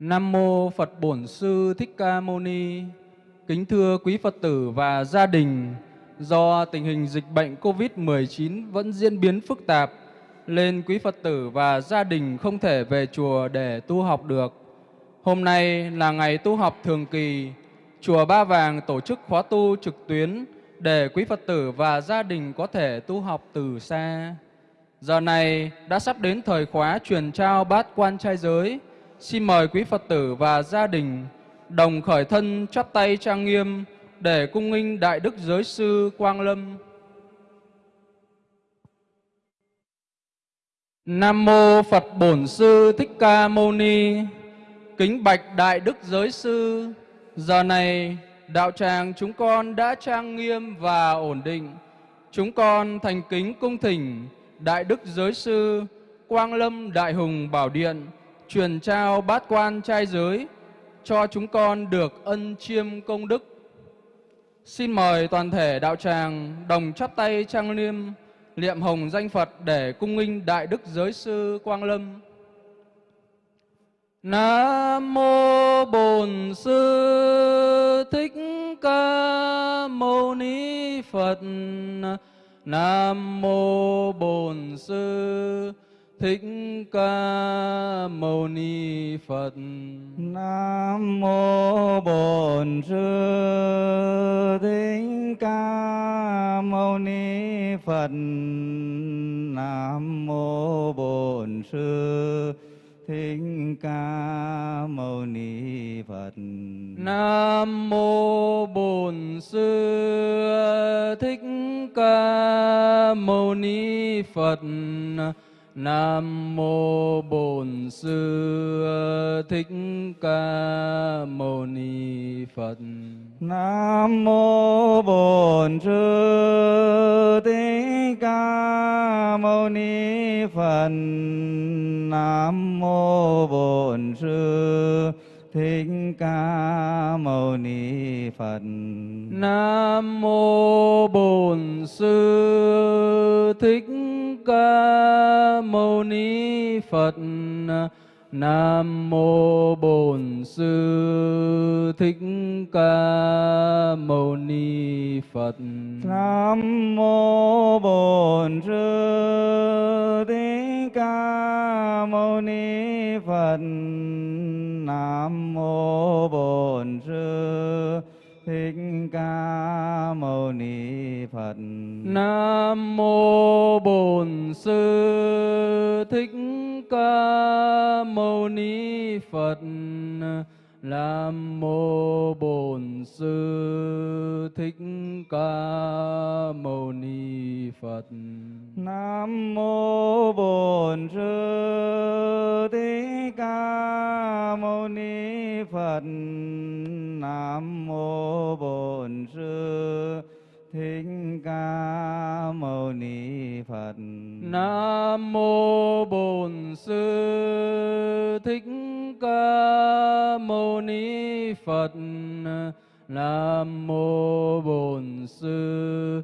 Nam mô Phật Bổn Sư Thích Ca Mâu Ni. Kính thưa quý Phật tử và gia đình, do tình hình dịch bệnh COVID-19 vẫn diễn biến phức tạp, nên quý Phật tử và gia đình không thể về chùa để tu học được. Hôm nay là ngày tu học thường kỳ, chùa Ba Vàng tổ chức khóa tu trực tuyến để quý Phật tử và gia đình có thể tu học từ xa. Giờ này đã sắp đến thời khóa truyền trao bát quan trai giới. Xin mời quý Phật tử và gia đình đồng khởi thân chắp tay trang nghiêm để cung nghinh Đại Đức Giới Sư Quang Lâm. Nam Mô Phật Bổn Sư Thích Ca Mâu Ni. Kính Bạch Đại Đức Giới Sư, Giờ này đạo tràng chúng con đã trang nghiêm và ổn định. Chúng con thành kính cung thỉnh Đại Đức Giới Sư Quang Lâm Đại Hùng Bảo Điện truyền trao bát quan trai giới cho chúng con được ân chiêm công đức. Xin mời toàn thể đạo tràng đồng chắp tay trang nghiêm niệm hồng danh Phật để cung nghinh Đại Đức Giới Sư Quang Lâm. Nam mô Bổn Sư Thích Ca Mâu Ni Phật. Nam mô Bổn Sư Thích Ca Mâu Ni Phật. Nam mô Bổn Sư Thích Ca Mâu Ni Phật. Nam mô Bổn Sư Thích Ca Mâu Ni Phật. Nam mô Bổn Sư Thích Ca Mâu Ni Phật. Nam mô Bổn Sư Thích Ca Mâu Ni Phật. Nam mô Bổn Sư Thích Ca Mâu Ni Phật. Nam mô Bổn Sư Thích Ca Mâu Ni Phật. Nam mô Bổn Sư Thích Ca Mâu Ni Phật. Nam mô Bổn Sư Thích Ca Mâu Ni Phật. Nam mô Bổn Sư Thích Ca Mâu Ni Phật. Nam mô Bổn Sư Thích Ca Mâu Ni Phật. Nam mô Bổn Sư Thích Ca Mâu Ni Phật. Nam mô Bổn Sư Thích Ca Mâu Ni Phật. Nam mô Bổn Sư Thích Ca Mâu Ni Phật. Nam mô Bổn Sư Thích Ca Mâu Ni Phật. Nam mô Bổn Sư Thích Ca Mâu Ni Phật. Nam mô Bổn Sư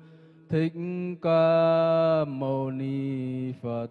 Thích Ca Mâu Ni Phật.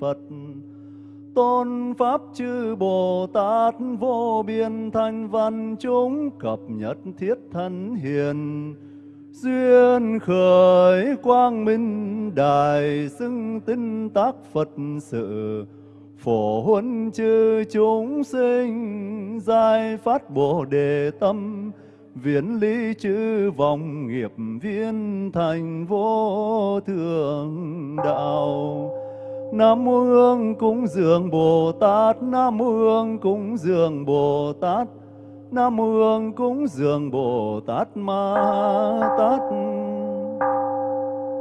Phật. Tôn pháp chư bồ tát vô biên thanh văn chúng cập nhất thiết thân hiền. Duyên khởi quang minh đài xưng tinh tác phật sự. Phổ huân chư chúng sinh giai phát bồ đề tâm. Viễn lý chư vòng nghiệp viên thành vô thượng đạo. Nam mô Hương cúng dường Bồ Tát, Nam mô Hương cúng dường Bồ Tát, Nam mô Hương cúng dường Bồ Tát Ma Tát.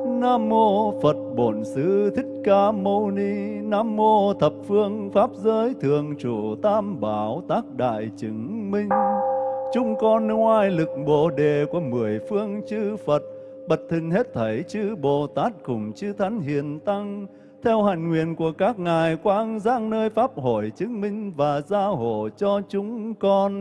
Nam mô Phật Bổn Sư Thích Ca Mâu Ni, Nam mô thập phương pháp giới thường trụ tam bảo tác đại chứng minh. Chúng con ngoài lực Bồ đề của mười phương chư Phật, bật thân hết thảy chư Bồ Tát cùng chư Thánh Hiền Tăng, theo hạnh nguyện của các ngài quang giang nơi pháp hội chứng minh và giao hộ cho chúng con.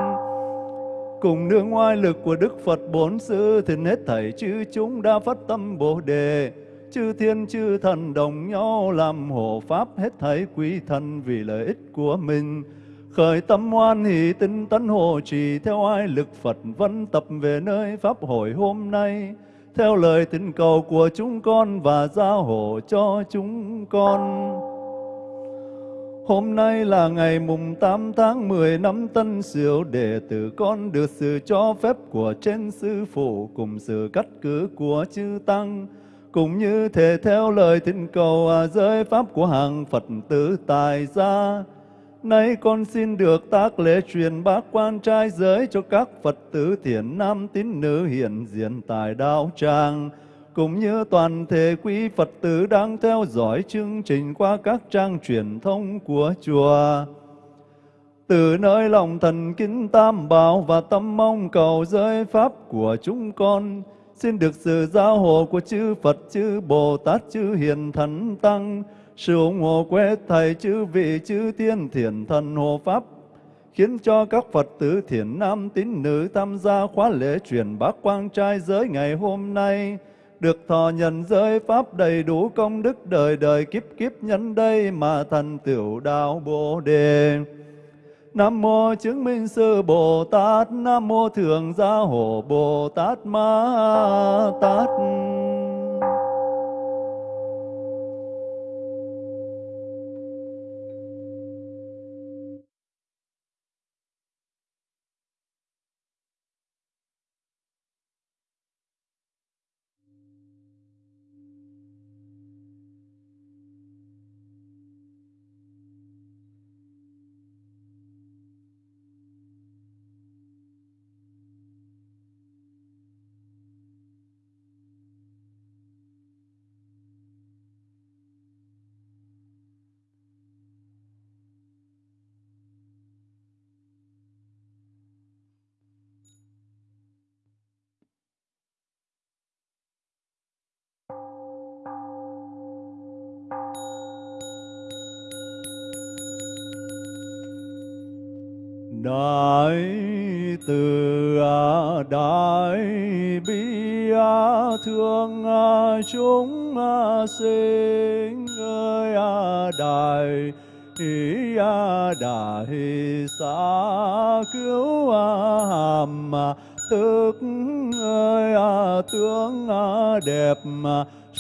Cùng nương oai lực của Đức Phật Bốn Sư thì hết thảy chư chúng đã phát tâm Bồ Đề, chư thiên chư thần đồng nhau làm hộ pháp hết thảy quý thần vì lợi ích của mình. Khởi tâm hoan hỷ tinh tấn hộ trì theo ai lực Phật vẫn tập về nơi pháp hội hôm nay, theo lời tình cầu của chúng con và giao hộ cho chúng con. Hôm nay là ngày mùng 8 tháng 10 năm Tân Sửu đệ tử con được sự cho phép của trên sư phụ cùng sự cắt cử của chư tăng cũng như thể theo lời thỉnh cầu à, giới pháp của hàng Phật tử tài gia. Nay con xin được tác lễ truyền bác quan trai giới cho các Phật tử thiện nam tín nữ hiện diện tại đạo tràng cũng như toàn thể quý Phật tử đang theo dõi chương trình qua các trang truyền thông của chùa. Từ nơi lòng thần kính tam bảo và tâm mong cầu giới pháp của chúng con, xin được sự giáo hộ của chư Phật, chư Bồ Tát, chư Hiền Thánh Tăng, sự ủng hộ của hết thầy chư vị, chư tiên thiền thần hộ pháp, khiến cho các Phật tử thiền nam tín nữ tham gia khóa lễ truyền bác quang trai giới ngày hôm nay, được thọ nhận giới pháp đầy đủ công đức đời đời kiếp kiếp nhân đây mà thành tiểu đạo Bồ đề. Nam mô chứng minh sư Bồ Tát, Nam mô thường gia hộ Bồ Tát Ma Tát. Đẹp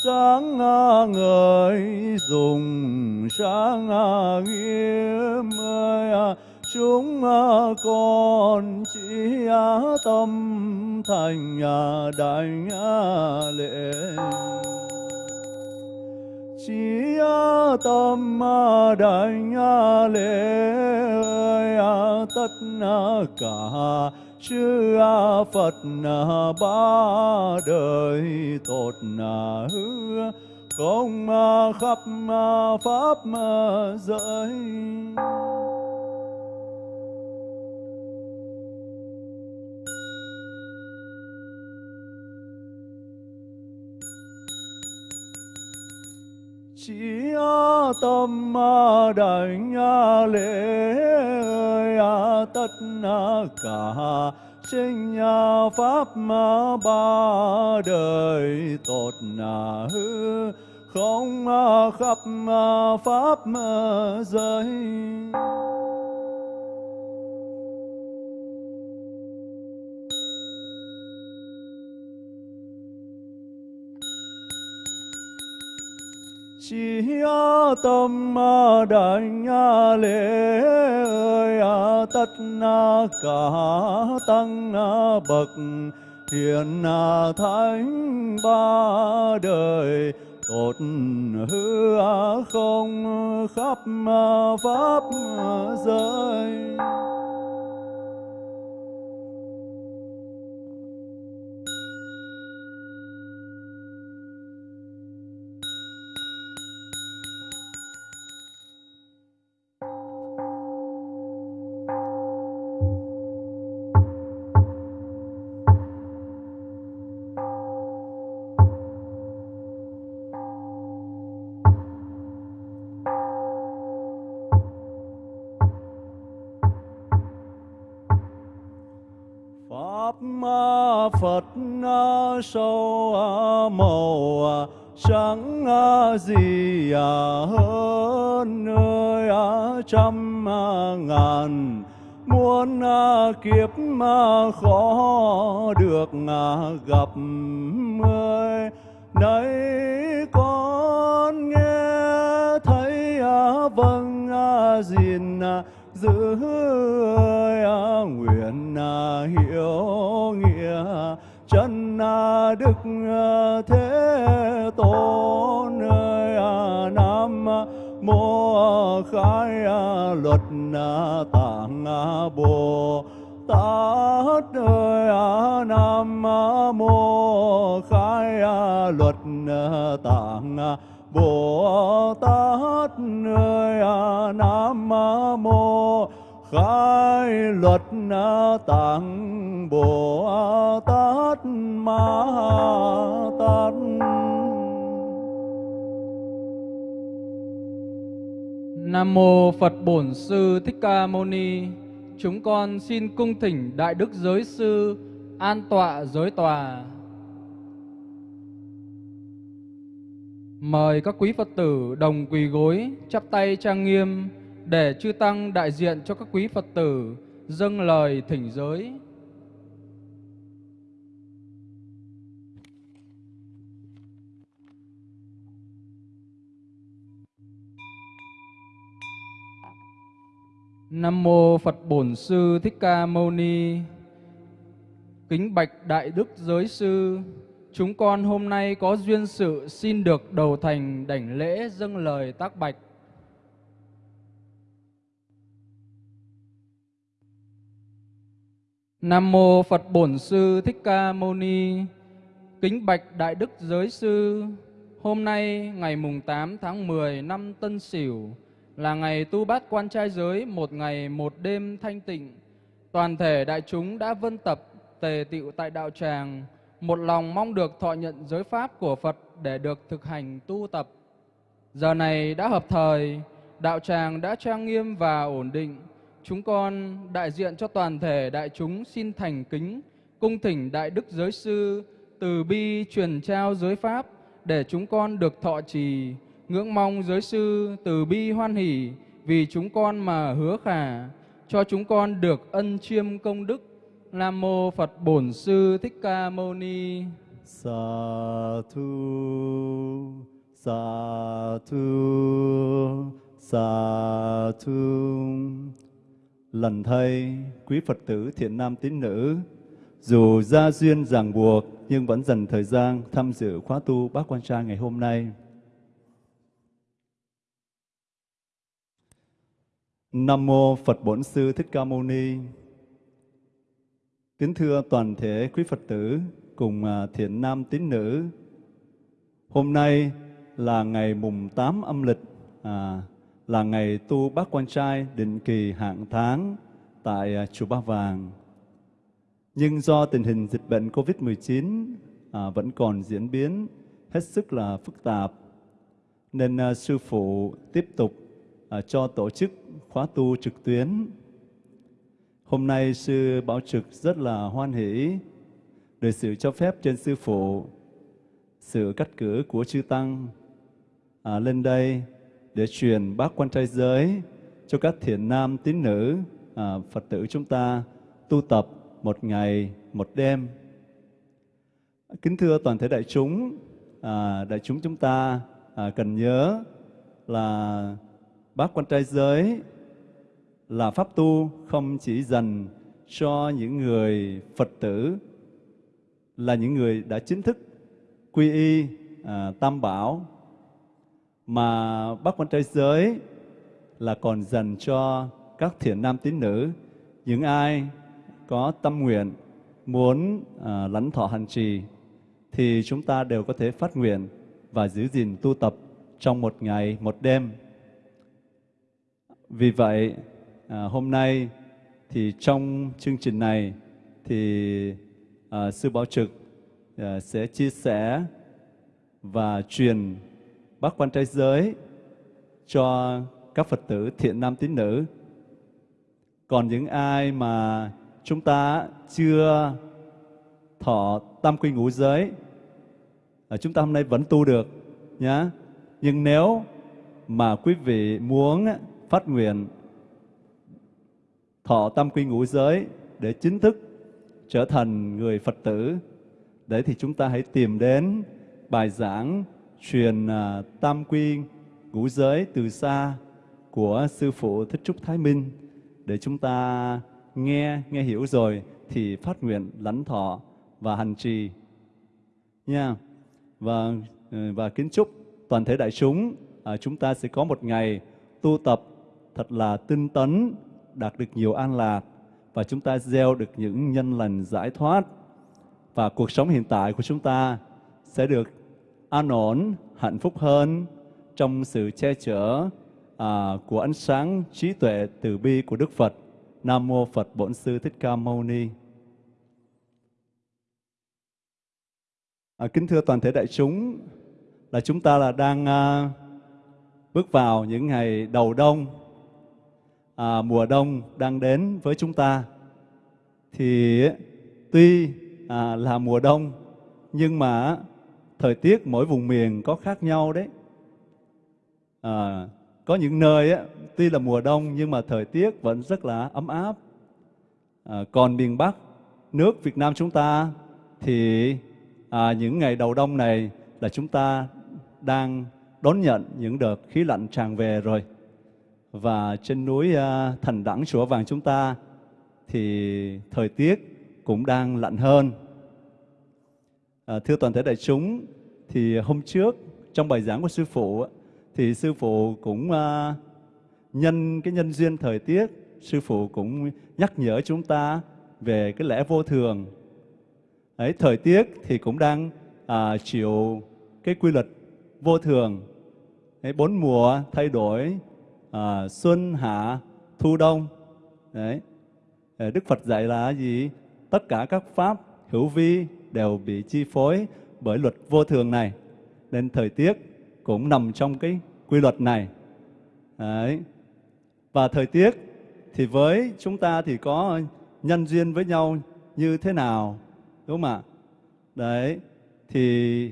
sáng ngời, dùng sáng nghiêm ơi à. chúng con chỉ tâm thành đại lễ chỉ tâm đại lễ à, tất cả chư Phật ba đời tốt hư không à, khắp à, pháp à, giới chỉ tâm đảnh lễ tất cả sinh pháp ba đời tốt hư không khắp pháp giới chỉ tâm đảnh lễ ơi à, tất cả tăng bậc, hiền thánh ba đời, tốt hư không khắp à, pháp giới. Kiếp mà khó được gặp ơi nay con nghe thấy à, vâng à, gìn à, giữ nguyện hiểu nghĩa chân đức thế tôn ơi nam mô khai luật tạng bồ tát ơi nam mô khai luật tạng bồ tát ơi nam mô khai luật tạng bồ tát ma tát Nam mô Phật Bổn Sư Thích Ca Mâu Ni. Chúng con xin cung thỉnh Đại Đức Giới Sư an tọa giới tòa. Mời các quý Phật tử đồng quỳ gối, chắp tay trang nghiêm để chư tăng đại diện cho các quý Phật tử dâng lời thỉnh giới. Nam mô Phật Bổn Sư Thích Ca Mâu Ni. Kính bạch Đại Đức Giới Sư, chúng con hôm nay có duyên sự xin được đầu thành đảnh lễ dâng lời tác bạch. Nam mô Phật Bổn Sư Thích Ca Mâu Ni. Kính bạch Đại Đức Giới Sư, hôm nay ngày mùng 8 tháng 10 năm Tân Sửu là ngày tu bát quan trai giới một ngày một đêm thanh tịnh. Toàn thể đại chúng đã vân tập tề tựu tại đạo tràng, một lòng mong được thọ nhận giới pháp của Phật để được thực hành tu tập. Giờ này đã hợp thời, đạo tràng đã trang nghiêm và ổn định. chúng con đại diện cho toàn thể đại chúng xin thành kính cung thỉnh đại đức giới sư từ bi truyền trao giới pháp để chúng con được thọ trì ngưỡng mong giới sư từ bi hoan hỷ vì chúng con mà hứa khả cho chúng con được ân chiêm công đức nam mô phật bổn sư thích ca mâu ni Sa thu, sa thu, sa thu. Lần thay, quý Phật tử thiện nam tín nữ, dù gia duyên ràng buộc nhưng vẫn dành thời gian tham dự khóa tu bác quan trai ngày hôm nay. Nam mô Phật Bổn Sư Thích Ca Mâu Ni. Kính thưa toàn thể quý Phật tử cùng à, thiện nam tín nữ. Hôm nay là ngày mùng 8 âm lịch, à, là ngày tu bác quan trai định kỳ hạng tháng tại à, chùa Ba Vàng. Nhưng do tình hình dịch bệnh COVID-19 à, vẫn còn diễn biến hết sức là phức tạp, nên à, sư phụ tiếp tục à, cho tổ chức khóa tu trực tuyến. Hôm nay sư Bảo Trực rất là hoan hỷ được sự cho phép trên sư phụ, sự cắt cử của chư tăng à, lên đây để truyền bác quan trai giới cho các thiện nam tín nữ à, Phật tử chúng ta tu tập một ngày một đêm. Kính thưa toàn thể đại chúng, à, đại chúng chúng ta à, cần nhớ là bác quan trai giới là pháp tu không chỉ dành cho những người Phật tử là những người đã chính thức quy y à, tam bảo mà bác quan trai giới là còn dành cho các thiện nam tín nữ. Những ai có tâm nguyện muốn à, lãnh thọ hành trì thì chúng ta đều có thể phát nguyện và giữ gìn tu tập trong một ngày một đêm vì vậy à, hôm nay thì trong chương trình này thì à, sư bảo trực à, sẽ chia sẻ và truyền bác quan trai giới cho các Phật tử thiện nam tín nữ. Còn những ai mà chúng ta chưa thọ tam quy ngũ giới, à, chúng ta hôm nay vẫn tu được nhá. Nhưng nếu mà quý vị muốn phát nguyện thọ tam quy ngũ giới để chính thức trở thành người Phật tử, đấy thì chúng ta hãy tìm đến bài giảng truyền à, tam quy ngũ giới từ xa của sư phụ Thích Trúc Thái Minh. Để chúng ta nghe nghe hiểu rồi thì phát nguyện lãnh thọ và hành trì. Nha. Và ừ, và kính chúc toàn thể đại chúng à, chúng ta sẽ có một ngày tu tập thật là tinh tấn đạt được nhiều an lạc và chúng ta gieo được những nhân lành giải thoát và cuộc sống hiện tại của chúng ta sẽ được an ổn, hạnh phúc hơn trong sự che chở à, của ánh sáng trí tuệ từ bi của Đức Phật. Nam mô Phật Bổn Sư Thích Ca Mâu Ni. À, kính thưa toàn thể đại chúng, là chúng ta là đang à, bước vào những ngày đầu đông, à, mùa đông đang đến với chúng ta. Thì tuy à, là mùa đông, nhưng mà thời tiết mỗi vùng miền có khác nhau đấy. À, có những nơi á, tuy là mùa đông nhưng mà thời tiết vẫn rất là ấm áp. À, còn miền Bắc, nước Việt Nam chúng ta thì à, những ngày đầu đông này là chúng ta đang đón nhận những đợt khí lạnh tràn về rồi. Và trên núi à, Thành Đẳng Chùa Vàng chúng ta thì thời tiết cũng đang lạnh hơn. À, thưa toàn thể đại chúng, thì hôm trước trong bài giảng của sư phụ thì sư phụ cũng à, nhân cái nhân duyên thời tiết, sư phụ cũng nhắc nhở chúng ta về cái lẽ vô thường. Đấy, thời tiết thì cũng đang à, chịu cái quy luật vô thường. Đấy, bốn mùa thay đổi, à, xuân, hạ, thu, đông. Đấy. Ờ, Đức Phật dạy là gì? tất cả các pháp hữu vi đều bị chi phối bởi luật vô thường này. Nên thời tiết cũng nằm trong cái quy luật này. Đấy. Và thời tiết thì với chúng ta thì có nhân duyên với nhau như thế nào đúng không ạ đấy thì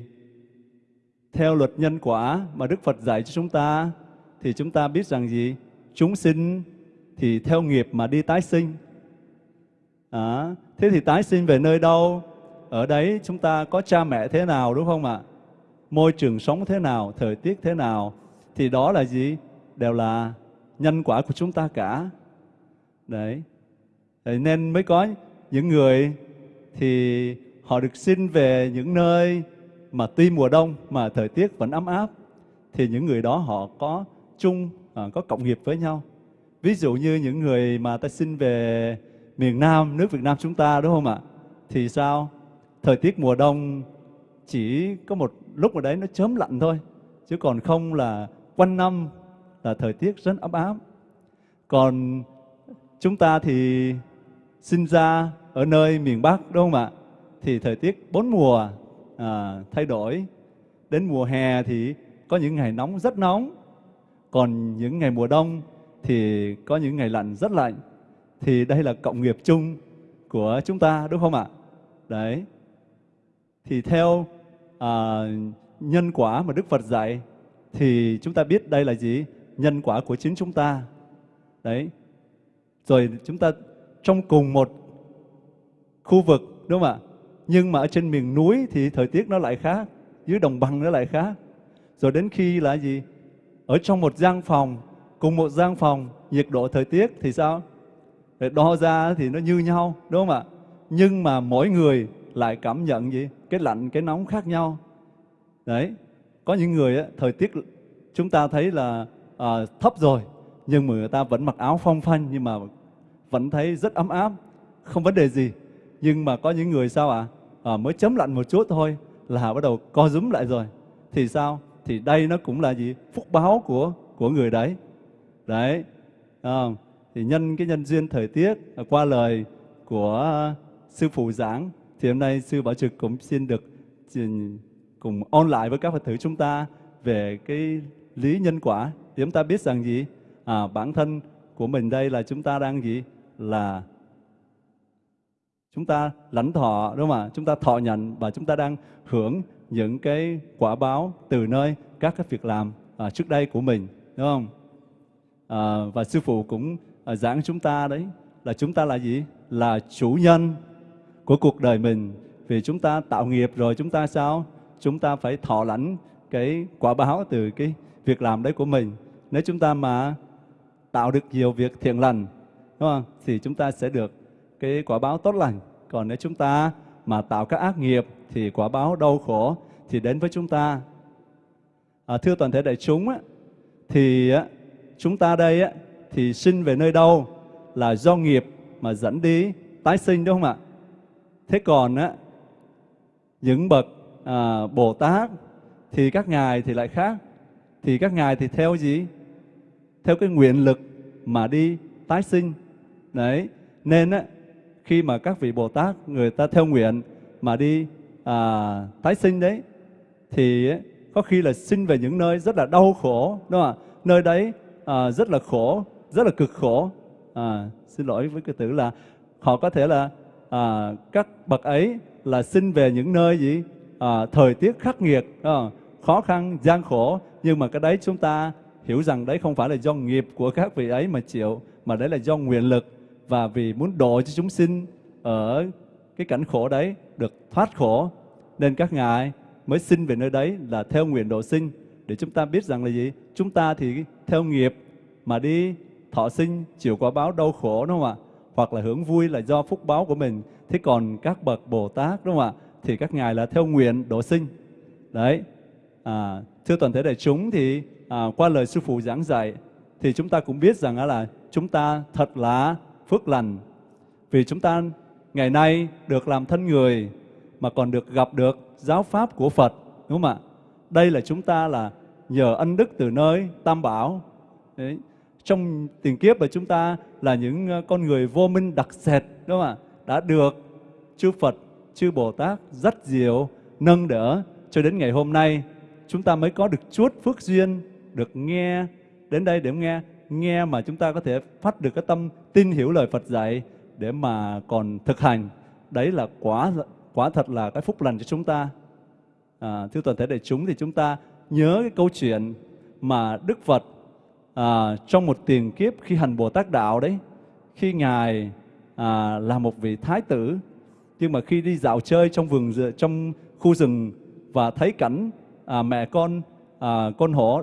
theo luật nhân quả mà Đức Phật dạy cho chúng ta thì chúng ta biết rằng gì? Chúng sinh thì theo nghiệp mà đi tái sinh. À, thế thì tái sinh về nơi đâu? Ở đấy chúng ta có cha mẹ thế nào đúng không ạ? Môi trường sống thế nào thời tiết thế nào? Thì đó là gì? Đều là nhân quả của chúng ta cả. Đấy. Đấy, nên mới có những người thì họ được sinh về những nơi mà tuy mùa đông mà thời tiết vẫn ấm áp. Thì những người đó họ có chung à, có cộng nghiệp với nhau. Ví dụ như những người mà ta sinh về miền Nam nước Việt Nam chúng ta đúng không ạ? Thì sao? Thời tiết mùa đông chỉ có một lúc ở đấy nó chớm lạnh thôi chứ còn không là quanh năm là thời tiết rất ấm áp. Còn chúng ta thì sinh ra ở nơi miền Bắc đúng không ạ? Thì thời tiết bốn mùa à, thay đổi. Đến mùa hè thì có những ngày nóng rất nóng còn những ngày mùa đông thì có những ngày lạnh rất lạnh. Thì đây là cộng nghiệp chung của chúng ta đúng không ạ? Đấy. Thì theo à, nhân quả mà Đức Phật dạy thì chúng ta biết đây là gì? Nhân quả của chính chúng ta. Đấy. Rồi chúng ta trong cùng một khu vực đúng không ạ? Nhưng mà ở trên miền núi thì thời tiết nó lại khác dưới đồng bằng nó lại khác. Rồi đến khi là gì? Ở trong một gian phòng cùng một gian phòng nhiệt độ thời tiết thì sao? Để đo ra thì nó như nhau đúng không ạ? Nhưng mà mỗi người lại cảm nhận gì? Cái lạnh cái nóng khác nhau. Đấy có những người á, thời tiết chúng ta thấy là à, thấp rồi nhưng mà người ta vẫn mặc áo phong phanh nhưng mà vẫn thấy rất ấm áp không vấn đề gì. Nhưng mà có những người sao ạ? À? à, mới chấm lạnh một chút thôi là bắt đầu co rúm lại rồi. Thì sao? Thì đây nó cũng là gì? Phúc báo của của người đấy. Đấy à, thì nhân cái nhân duyên thời tiết à, qua lời của à, sư phụ giảng thì hôm nay sư bảo trực cũng xin được cùng ôn lại với các phật tử chúng ta về cái lý nhân quả. Thì chúng ta biết rằng gì? À, bản thân của mình đây là chúng ta đang gì? Là chúng ta lãnh thọ đúng không ạ? Chúng ta thọ nhận và chúng ta đang hưởng những cái quả báo từ nơi các cái việc làm à, trước đây của mình đúng không? À, và sư phụ cũng à, giảng chúng ta đấy là chúng ta là gì? Là chủ nhân của cuộc đời mình. Vì chúng ta tạo nghiệp rồi chúng ta sao? Chúng ta phải thọ lãnh cái quả báo từ cái việc làm đấy của mình. Nếu chúng ta mà tạo được nhiều việc thiện lành đúng không? Thì chúng ta sẽ được cái quả báo tốt lành. Còn nếu chúng ta mà tạo các ác nghiệp thì quả báo đau khổ thì đến với chúng ta. À, thưa toàn thể đại chúng á, thì á, chúng ta đây á, thì sinh về nơi đâu là do nghiệp mà dẫn đi tái sinh đúng không ạ? Thế còn á, những bậc à, bồ tát thì các ngài thì lại khác. Thì các ngài thì theo gì? Theo cái nguyện lực mà đi tái sinh. Đấy nên á khi mà các vị bồ tát người ta theo nguyện mà đi à, tái sinh đấy thì có khi là sinh về những nơi rất là đau khổ đúng không ạ? Nơi đấy à, rất là khổ rất là cực khổ. À, xin lỗi với cái từ là họ có thể là à, các bậc ấy là sinh về những nơi gì à, thời tiết khắc nghiệt à, khó khăn gian khổ. Nhưng mà cái đấy chúng ta hiểu rằng đấy không phải là do nghiệp của các vị ấy mà chịu mà đấy là do nguyện lực và vì muốn độ cho chúng sinh ở cái cảnh khổ đấy được thoát khổ nên các ngài mới sinh về nơi đấy là theo nguyện độ sinh. Để chúng ta biết rằng là gì? Chúng ta thì theo nghiệp mà đi thọ sinh chịu quả báo đau khổ đúng không ạ? Hoặc là hưởng vui là do phúc báo của mình. Thế còn các bậc bồ tát đúng không ạ? Thì các ngài là theo nguyện độ sinh. Đấy. À, thưa toàn thể đại chúng thì à, qua lời sư phụ giảng dạy thì chúng ta cũng biết rằng là chúng ta thật là phước lành vì chúng ta ngày nay được làm thân người mà còn được gặp được giáo pháp của Phật đúng không ạ? Đây là chúng ta là nhờ ân đức từ nơi Tam Bảo. Đấy. Trong tiền kiếp là chúng ta là những ờ, con người vô minh đặc sệt đúng không ạ? Đã được chư Phật, chư Bồ Tát rất diệu nâng đỡ cho đến ngày hôm nay chúng ta mới có được chút phước duyên được nghe đến đây để nghe nghe mà chúng ta có thể phát được cái tâm tin hiểu lời Phật dạy để mà còn thực hành. Đấy là quả quả thật là cái phúc lành cho chúng ta. À, thưa toàn thể đại chúng thì chúng ta nhớ cái câu chuyện mà Đức Phật à, trong một tiền kiếp khi hành Bồ Tát đạo đấy, khi ngài à, là một vị thái tử, nhưng mà khi đi dạo chơi trong vườn trong khu rừng và thấy cảnh à, mẹ con à, con hổ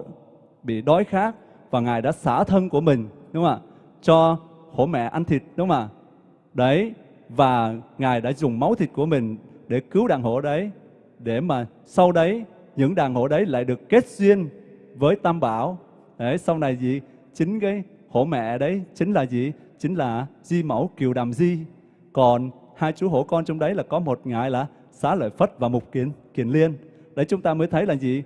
bị đói khát và ngài đã xả thân của mình, đúng không ạ, cho hổ mẹ ăn thịt, đúng không ạ? Đấy, và ngài đã dùng máu thịt của mình để cứu đàn hổ đấy, để mà sau đấy, những đàn hổ đấy lại được kết duyên với tam bảo. Đấy, sau này gì? Chính cái hổ mẹ đấy chính là gì? Chính là di mẫu kiều đàm di. Còn hai chú hổ con trong đấy là có một ngài là xá lợi phất và mục kiền kiền liên. Đấy, chúng ta mới thấy là gì?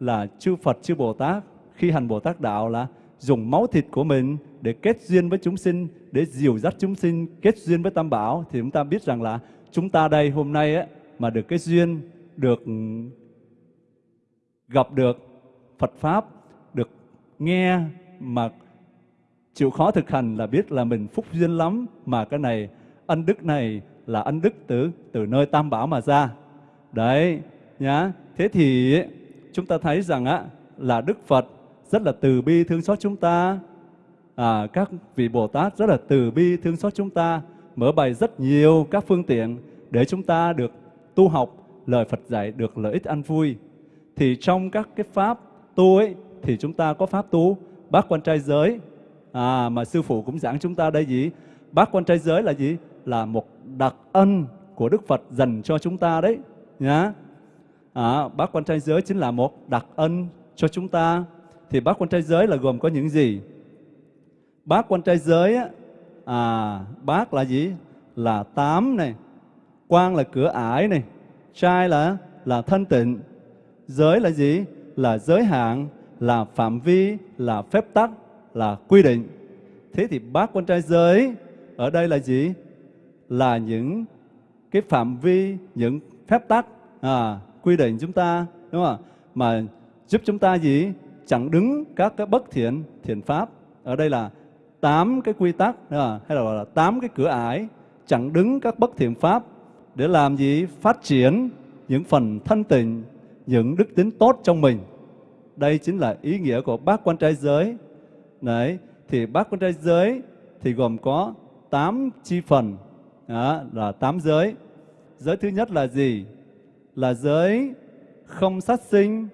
Là chư phật, chư bồ tát khi hành bồ tát đạo là dùng máu thịt của mình để kết duyên với chúng sinh để dìu dắt chúng sinh kết duyên với tam bảo thì chúng ta biết rằng là chúng ta đây hôm nay ấy, mà được cái duyên được gặp được Phật pháp được nghe mà chịu khó thực hành là biết là mình phúc duyên lắm mà cái này ân đức này là ân đức từ từ nơi tam bảo mà ra. Đấy nhá. Thế thì chúng ta thấy rằng á là đức phật rất là từ bi thương xót chúng ta. À, các vị bồ tát rất là từ bi thương xót chúng ta mở bày rất nhiều các phương tiện để chúng ta được tu học lời phật dạy được lợi ích an vui. Thì trong các cái pháp tu ấy thì chúng ta có pháp tu bát quan trai giới. À, mà sư phụ cũng giảng chúng ta đây gì bát quan trai giới là gì? Là một đặc ân của Đức Phật dành cho chúng ta đấy nhá. À, bát quan trai giới chính là một đặc ân cho chúng ta. Thì bát quan trai giới là gồm có những gì? Bát quan trai giới á, à, bát là gì? Là tám này, quan là cửa ải này, trai là là thân tịnh, giới là gì? Là giới hạn, là phạm vi, là phép tắc, là quy định. Thế thì bát quan trai giới ở đây là gì? là những cái phạm vi, những phép tắc à, quy định chúng ta đúng không Mà giúp chúng ta gì? Chẳng đứng các cái bất thiện thiện pháp. Ở đây là tám cái quy tắc à, hay là gọi là tám cái cửa ải chẳng đứng các bất thiện pháp để làm gì? Phát triển những phần thân tình, những đức tính tốt trong mình. Đây chính là ý nghĩa của bát quan trai giới. Đấy, thì bát quan trai giới thì gồm có tám chi phần đó, là tám giới. Giới thứ nhất là gì? Là giới không sát sinh.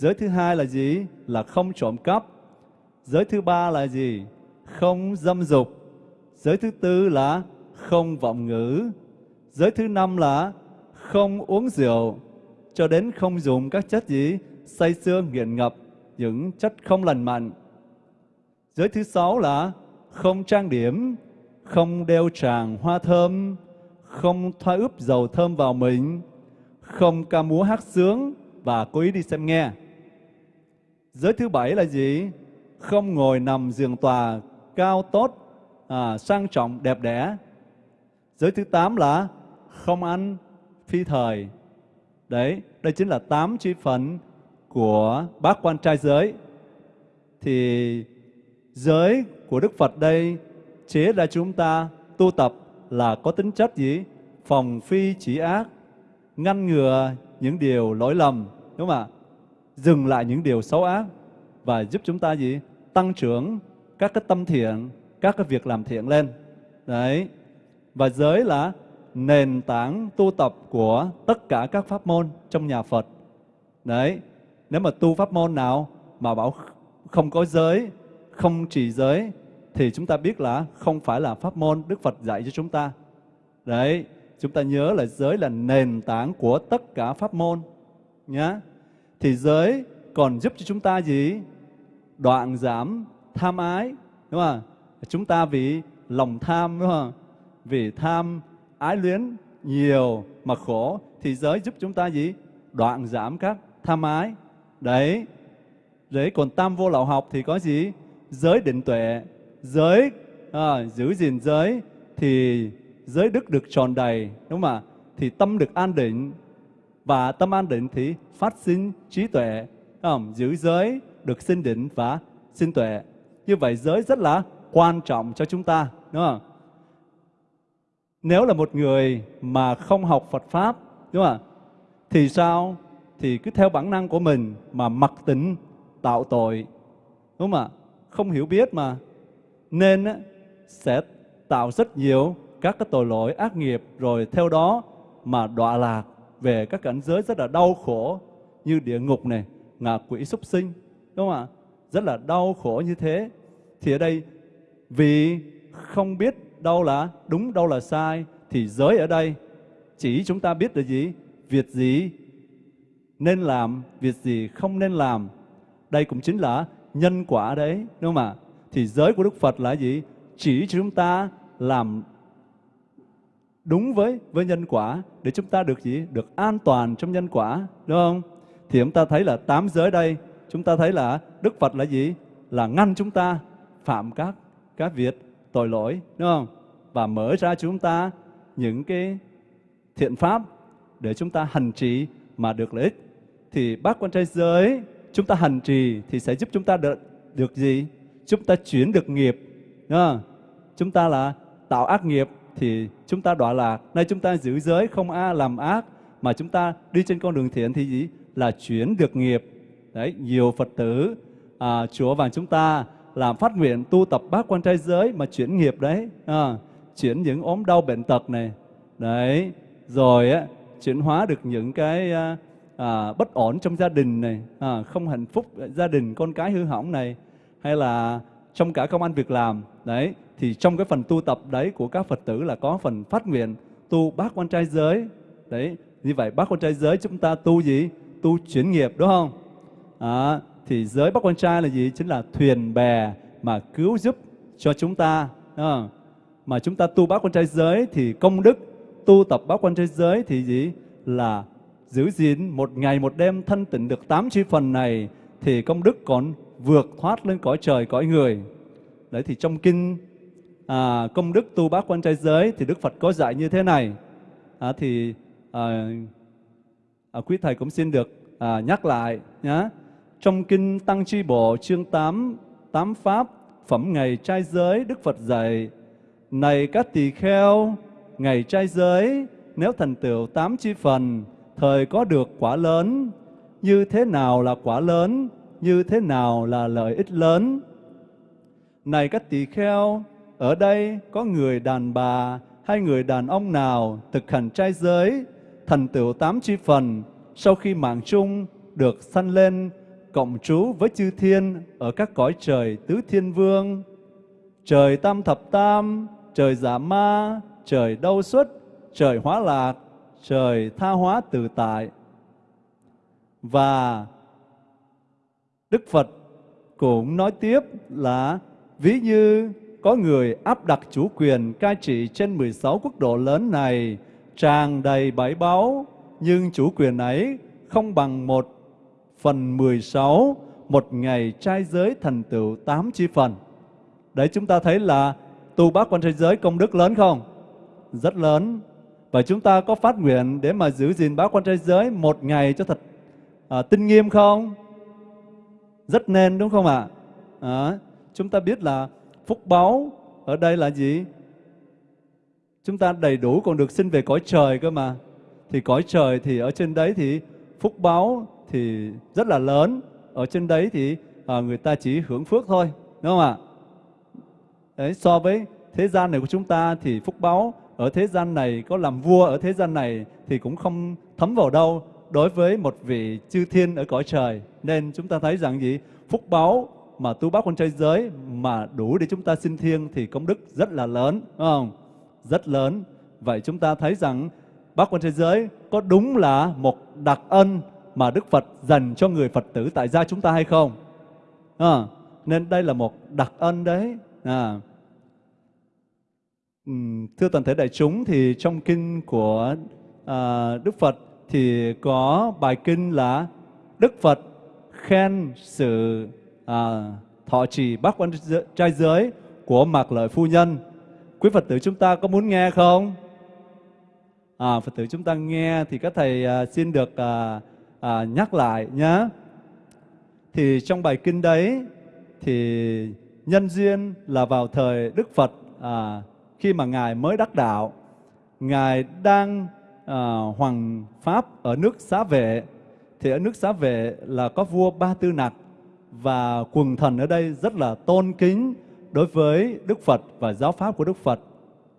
Giới thứ hai là gì? Là không trộm cắp. Giới thứ ba là gì? Không dâm dục. Giới thứ tư là không vọng ngữ. Giới thứ năm là không uống rượu, cho đến không dùng các chất gì? Say xương nghiện ngập, những chất không lành mạnh. Giới thứ sáu là không trang điểm, không đeo tràng hoa thơm, không thoa ướp dầu thơm vào mình, không ca múa hát sướng và cố ý đi xem nghe. Giới thứ bảy là gì? Không ngồi nằm giường tòa cao tốt, à, sang trọng, đẹp đẽ. Giới thứ tám là không ăn phi thời. Đấy, đây chính là tám chi phần của bác quan trai giới. Thì giới của Đức Phật đây chế ra chúng ta tu tập là có tính chất gì? Phòng phi chỉ ác, ngăn ngừa những điều lỗi lầm, đúng không ạ? Dừng lại những điều xấu ác và giúp chúng ta gì? Tăng trưởng các cái tâm thiện, các cái việc làm thiện lên. Đấy. Và giới là nền tảng tu tập của tất cả các pháp môn trong nhà Phật. Đấy. Nếu mà tu pháp môn nào mà bảo không có giới, không trì giới thì chúng ta biết là không phải là pháp môn Đức Phật dạy cho chúng ta. Đấy, chúng ta nhớ là giới là nền tảng của tất cả pháp môn nhá. Thì giới còn giúp cho chúng ta gì? Đoạn giảm tham ái, đúng không? Chúng ta vì lòng tham đúng không? Vì tham ái luyến nhiều mà khổ thì giới giúp chúng ta gì? Đoạn giảm các tham ái. Đấy. Đấy còn tam vô lậu học thì có gì? Giới định tuệ giới à, giữ gìn giới thì giới đức được tròn đầy đúng không ạ thì tâm được an định và tâm an định thì phát sinh trí tuệ không? giữ giới được sinh định và sinh tuệ Như vậy giới rất là quan trọng cho chúng ta, đúng không? Nếu là một người mà không học Phật Pháp, đúng không? Thì sao? Thì cứ theo bản năng của mình mà mặc tính tạo tội, đúng không ạ? Không hiểu biết mà. Nên sẽ tạo rất nhiều các cái tội lỗi ác nghiệp rồi theo đó mà đọa lạc về các cảnh giới rất là đau khổ như địa ngục này, ngạ quỷ súc sinh, đúng không ạ? Rất là đau khổ như thế. Thì ở đây vì không biết đâu là đúng, đâu là sai, thì giới ở đây chỉ chúng ta biết là gì? Việc gì nên làm, việc gì không nên làm. Đây cũng chính là nhân quả đấy, đúng không ạ? Thì giới của Đức Phật là gì? Chỉ cho chúng ta làm đúng với với nhân quả để chúng ta được gì? Được an toàn trong nhân quả, đúng không? Thì chúng ta thấy là tám giới đây, chúng ta thấy là Đức Phật là gì? Là ngăn chúng ta phạm các các việc tội lỗi, đúng không? Và mở ra chúng ta những cái thiện pháp để chúng ta hành trì mà được lợi ích. Thì bác quan trai giới chúng ta hành trì thì sẽ giúp chúng ta được được gì? Chúng ta chuyển được nghiệp, đúng không? Chúng ta là tạo ác nghiệp thì chúng ta đọa lạc. Nay chúng ta giữ giới không a làm ác mà chúng ta đi trên con đường thiện thì gì? Là chuyển được nghiệp. Đấy, nhiều Phật tử à, Chúa vàng chúng ta làm phát nguyện tu tập bác quan trai giới mà chuyển nghiệp đấy. À, chuyển những ốm đau bệnh tật này. Đấy, rồi á, chuyển hóa được những cái à, à, bất ổn trong gia đình này, à, không hạnh phúc gia đình, con cái hư hỏng này, hay là trong cả công ăn việc làm. Đấy, thì trong cái phần tu tập đấy của các Phật tử là có phần phát nguyện tu bát quan trai giới. Đấy, như vậy bát quan trai giới chúng ta tu gì? Tu chuyển nghiệp đúng không? À, thì giới bát quan trai là gì? Chính là thuyền bè mà cứu giúp cho chúng ta. Đúng không? Mà chúng ta tu bát quan trai giới thì công đức tu tập bát quan trai giới thì gì? Là giữ gìn một ngày một đêm thân tịnh được tám chi phần này thì công đức còn vượt thoát lên cõi trời cõi người. Đấy thì trong kinh à, công đức tu bác quan trai giới thì Đức Phật có dạy như thế này. À, thì à, à, quý thầy cũng xin được à, nhắc lại nhé. Trong kinh Tăng Chi Bộ chương 8 tám pháp phẩm ngày trai giới Đức Phật dạy này các tỳ kheo ngày trai giới nếu thành tựu tám chi phần thời có được quả lớn như thế nào là quả lớn như thế nào là lợi ích lớn này các tỳ kheo ở đây có người đàn bà hay người đàn ông nào thực hành trai giới, thành tựu tám chi phần, sau khi mạng chung được sanh lên, cộng trú với chư thiên ở các cõi trời tứ thiên vương. Trời tam thập tam, trời giả ma, trời đau xuất trời hóa lạc, trời tha hóa tự tại. Và Đức Phật cũng nói tiếp là ví như có người áp đặt chủ quyền cai trị trên 16 quốc độ lớn này tràn đầy bãi báu, nhưng chủ quyền ấy không bằng một phần 16 một ngày trai giới thành tựu tám chi phần. Đấy chúng ta thấy là tu bác quan trai giới công đức lớn không? Rất lớn. Và chúng ta có phát nguyện để mà giữ gìn bác quan trai giới một ngày cho thật à, tinh nghiêm không? Rất nên đúng không ạ? À, chúng ta biết là phúc báu ở đây là gì? Chúng ta đầy đủ còn được sinh về cõi trời cơ mà. Thì cõi trời thì ở trên đấy thì phúc báu thì rất là lớn. Ở trên đấy thì à, người ta chỉ hưởng phước thôi, đúng không ạ? Đấy, so với thế gian này của chúng ta thì phúc báu ở thế gian này có làm vua ở thế gian này thì cũng không thấm vào đâu đối với một vị chư thiên ở cõi trời. Nên chúng ta thấy rằng gì? Phúc báu mà tu bác con trai giới mà đủ để chúng ta xin thiêng thì công đức rất là lớn, đúng không? Rất lớn. Vậy chúng ta thấy rằng bác quan thế giới có đúng là một đặc ân mà Đức Phật dành cho người Phật tử tại gia chúng ta hay không? À, nên đây là một đặc ân đấy. À. Thưa toàn thể đại chúng thì trong kinh của à, Đức Phật thì có bài kinh là Đức Phật khen sự à, thọ trì bác quan trai giới của Mạc Lợi Phu Nhân. Quý Phật tử chúng ta có muốn nghe không? À, Phật tử chúng ta nghe thì các thầy à, xin được à, à, nhắc lại nhé. Thì trong bài kinh đấy thì nhân duyên là vào thời Đức Phật à, khi mà ngài mới đắc đạo, ngài đang à, hoàng pháp ở nước Xá Vệ. Thì ở nước Xá Vệ là có vua Ba Tư Nặc và quần thần ở đây rất là tôn kính đối với Đức Phật và giáo pháp của Đức Phật.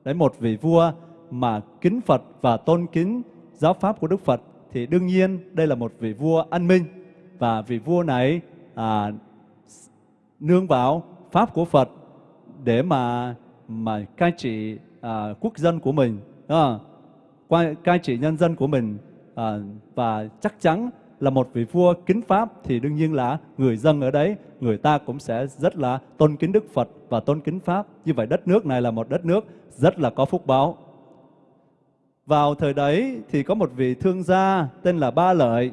Đấy một vị vua mà kính Phật và tôn kính giáo pháp của Đức Phật thì đương nhiên đây là một vị vua an minh và vị vua này à, nương vào pháp của Phật để mà mà cai trị à, quốc dân của mình, à, cai trị nhân dân của mình à, và chắc chắn là một vị vua kính pháp thì đương nhiên là người dân ở đấy, người ta cũng sẽ rất là tôn kính Đức Phật và tôn kính pháp. Như vậy đất nước này là một đất nước rất là có phúc báo. Vào thời đấy thì có một vị thương gia tên là Ba Lợi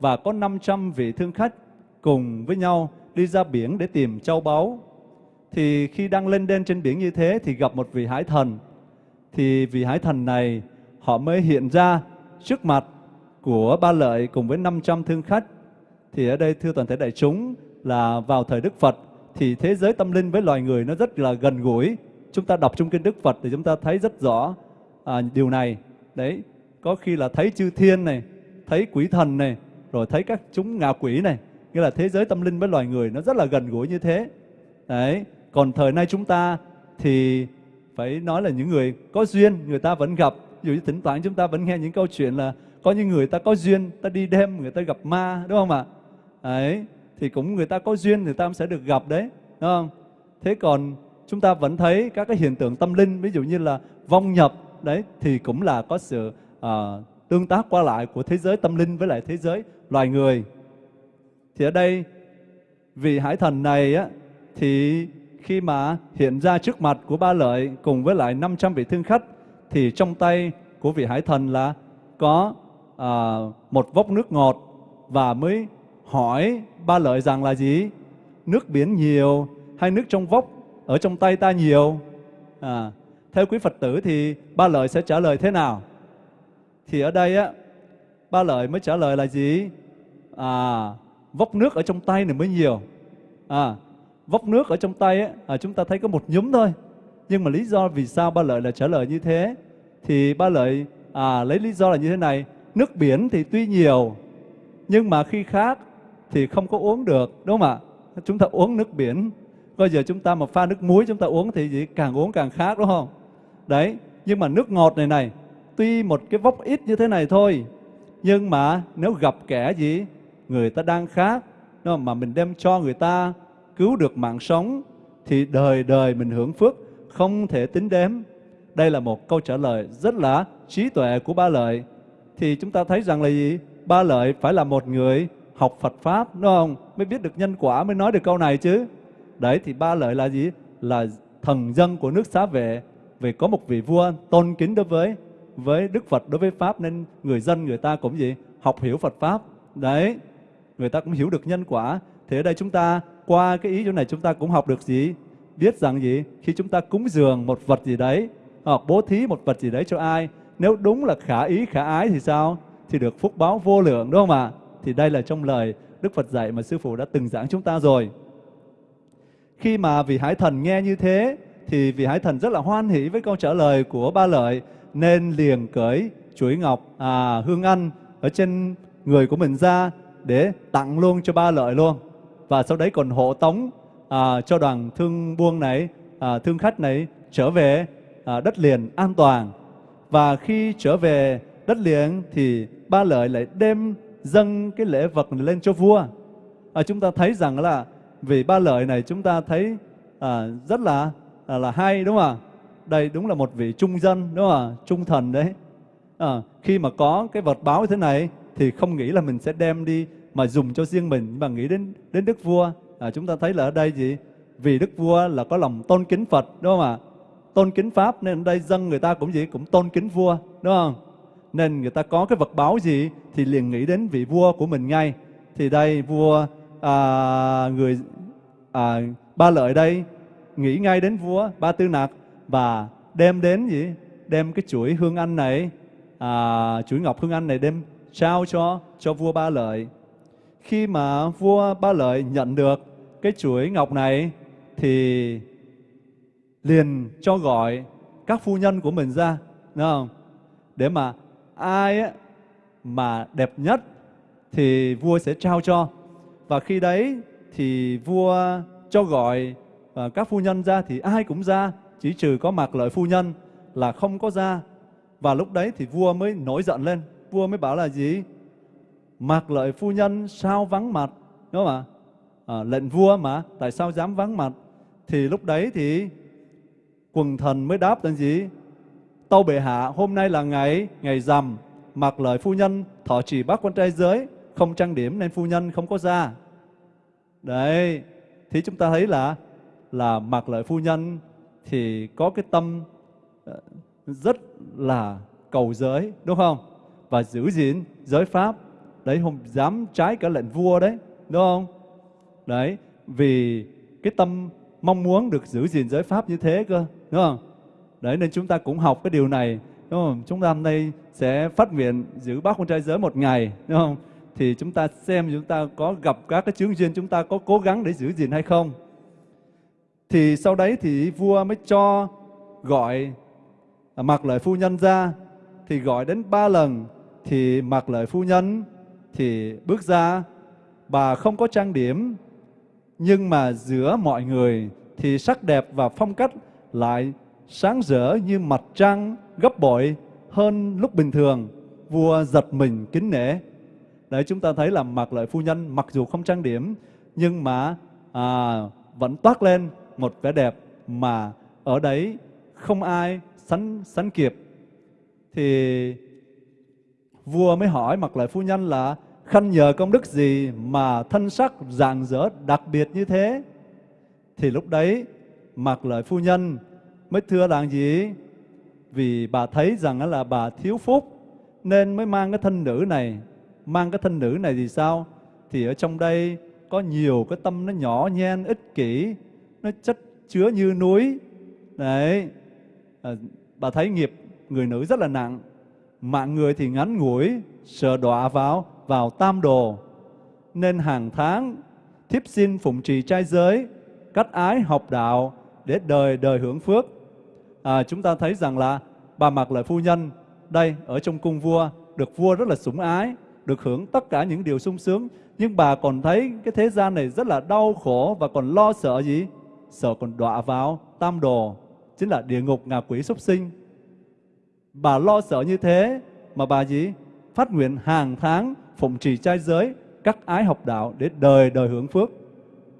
và có 500 vị thương khách cùng với nhau đi ra biển để tìm châu báu. Thì khi đang lên đên trên biển như thế thì gặp một vị hải thần. Thì vị hải thần này họ mới hiện ra trước mặt của Ba Lợi cùng với 500 thương khách. Thì ở đây thưa toàn thể đại chúng là vào thời Đức Phật thì thế giới tâm linh với loài người nó rất là gần gũi. Chúng ta đọc trong kinh Đức Phật thì chúng ta thấy rất rõ à, điều này. Đấy, có khi là thấy chư thiên này, thấy quỷ thần này, rồi thấy các chúng ngạ quỷ này. Nghĩa là thế giới tâm linh với loài người nó rất là gần gũi như thế. Đấy, còn thời nay chúng ta thì phải nói là những người có duyên người ta vẫn gặp. Ví dụ như thỉnh thoảng chúng ta vẫn nghe những câu chuyện là có những người ta có duyên, ta đi đêm người ta gặp ma, đúng không ạ? Đấy, thì cũng người ta có duyên người ta cũng sẽ được gặp đấy, đúng không? Thế còn chúng ta vẫn thấy các cái hiện tượng tâm linh, ví dụ như là vong nhập, đấy, thì cũng là có sự uh, tương tác qua lại của thế giới tâm linh với lại thế giới loài người. Thì ở đây vị hải thần này á, thì khi mà hiện ra trước mặt của ba lợi cùng với lại 500 vị thương khách thì trong tay của vị hải thần là có à, một vốc nước ngọt và mới hỏi ba lợi rằng là gì? Nước biển nhiều hay nước trong vốc ở trong tay ta nhiều? À, theo quý Phật tử thì ba lợi sẽ trả lời thế nào? Thì ở đây á, ba lợi mới trả lời là gì? À, vốc nước ở trong tay này mới nhiều. À, vốc nước ở trong tay á, à, chúng ta thấy có một nhúm thôi. Nhưng mà lý do vì sao ba lợi là trả lời như thế? Thì ba lợi à, lấy lý do là như thế này. Nước biển thì tuy nhiều, nhưng mà khi khác thì không có uống được, đúng không ạ? Chúng ta uống nước biển, bây giờ chúng ta mà pha nước muối chúng ta uống thì gì? càng uống càng khác đúng không? Đấy, nhưng mà nước ngọt này này, tuy một cái vốc ít như thế này thôi, nhưng mà nếu gặp kẻ gì, người ta đang khác, không? mà mình đem cho người ta cứu được mạng sống, thì đời đời mình hưởng phước không thể tính đếm. Đây là một câu trả lời rất là trí tuệ của ba lợi thì chúng ta thấy rằng là gì? Ba lợi phải là một người học Phật Pháp, đúng không? Mới biết được nhân quả, mới nói được câu này chứ. Đấy, thì ba lợi là gì? Là thần dân của nước xá vệ, vì có một vị vua tôn kính đối với với Đức Phật, đối với Pháp, nên người dân người ta cũng gì? Học hiểu Phật Pháp. Đấy, người ta cũng hiểu được nhân quả. Thì ở đây chúng ta, qua cái ý chỗ này chúng ta cũng học được gì? Biết rằng gì? Khi chúng ta cúng dường một vật gì đấy, hoặc bố thí một vật gì đấy cho ai, nếu đúng là khả ý, khả ái thì sao? Thì được phúc báo vô lượng đúng không ạ? Thì đây là trong lời Đức Phật dạy mà Sư Phụ đã từng giảng chúng ta rồi. Khi mà vị Hải Thần nghe như thế, thì vị Hải Thần rất là hoan hỷ với câu trả lời của ba lợi, nên liền cởi chuỗi ngọc à, hương ăn ở trên người của mình ra để tặng luôn cho ba lợi luôn. Và sau đấy còn hộ tống à, cho đoàn thương buôn này, à, thương khách này trở về à, đất liền an toàn và khi trở về đất liền thì ba lợi lại đem dâng cái lễ vật này lên cho vua. À, chúng ta thấy rằng là vì ba lợi này chúng ta thấy à, rất là à, là hay đúng không ạ? Đây đúng là một vị trung dân đúng không ạ? Trung thần đấy. À, khi mà có cái vật báo như thế này thì không nghĩ là mình sẽ đem đi mà dùng cho riêng mình mà nghĩ đến đến đức vua. À, chúng ta thấy là ở đây gì? Vì đức vua là có lòng tôn kính Phật đúng không ạ? Tôn kính pháp nên đây dân người ta cũng gì cũng tôn kính vua đúng không? Nên người ta có cái vật báo gì thì liền nghĩ đến vị vua của mình ngay. Thì đây vua à, người à, ba lợi đây nghĩ ngay đến vua ba tư nặc và đem đến gì? Đem cái chuỗi hương anh này à, chuỗi ngọc hương anh này đem trao cho cho vua ba lợi. Khi mà vua ba lợi nhận được cái chuỗi ngọc này thì liền cho gọi các phu nhân của mình ra, đúng không? Để mà ai ấy, mà đẹp nhất thì vua sẽ trao cho. Và khi đấy thì vua cho gọi à, các phu nhân ra thì ai cũng ra, chỉ trừ có mặc lợi phu nhân là không có ra. Và lúc đấy thì vua mới nổi giận lên, vua mới bảo là gì? Mặc lợi phu nhân sao vắng mặt, đúng không ạ? À, lệnh vua mà, tại sao dám vắng mặt? Thì lúc đấy thì quần thần mới đáp là gì? Tâu bệ hạ, hôm nay là ngày ngày rằm, mặc lời phu nhân thọ trì bác quan trai giới, không trang điểm nên phu nhân không có ra. Đấy, thì chúng ta thấy là là mặc lời phu nhân thì có cái tâm ờ, rất là cầu giới, đúng không? Và giữ gìn giới pháp. Đấy, không dám trái cả lệnh vua đấy, đúng không? Đấy, vì cái tâm mong muốn được giữ gìn giới pháp như thế cơ, đúng không? Đấy, nên chúng ta cũng học cái điều này, đúng không? Chúng ta hôm nay sẽ phát nguyện giữ bác con trai giới một ngày, đúng không? Thì chúng ta xem chúng ta có gặp các cái chướng duyên chúng ta có cố gắng để giữ gìn hay không. Thì sau đấy thì vua mới cho gọi à, mặc lời phu nhân ra thì gọi đến ba lần thì mặc lời phu nhân thì bước ra bà không có trang điểm nhưng mà giữa mọi người thì sắc đẹp và phong cách lại sáng rỡ như mặt trăng gấp bội hơn lúc bình thường. Vua giật mình kính nể. Đấy chúng ta thấy là mặc lợi phu nhân mặc dù không trang điểm nhưng mà à, vẫn toát lên một vẻ đẹp mà ở đấy không ai sánh sánh kịp. Thì vua mới hỏi mặc lợi phu nhân là khanh nhờ công đức gì mà thân sắc rạng rỡ đặc biệt như thế? Thì lúc đấy mặc lợi phu nhân mới thưa rằng gì? Vì bà thấy rằng là bà thiếu phúc nên mới mang cái thân nữ này. Mang cái thân nữ này thì sao? Thì ở trong đây có nhiều cái tâm nó nhỏ nhen, ích kỷ, nó chất chứa như núi. Đấy, à, bà thấy nghiệp người nữ rất là nặng. Mạng người thì ngắn ngủi, sợ đọa vào, vào tam đồ. Nên hàng tháng thiếp xin phụng trì trai giới, cắt ái học đạo để đời đời hưởng phước. À, chúng ta thấy rằng là bà mặc lợi phu nhân đây ở trong cung vua được vua rất là sủng ái được hưởng tất cả những điều sung sướng. Nhưng bà còn thấy cái thế gian này rất là đau khổ và còn lo sợ gì? Sợ còn đọa vào tam đồ chính là địa ngục ngạ quỷ súc sinh. Bà lo sợ như thế mà bà gì? Phát nguyện hàng tháng phụng trì trai giới các ái học đạo để đời đời hưởng phước.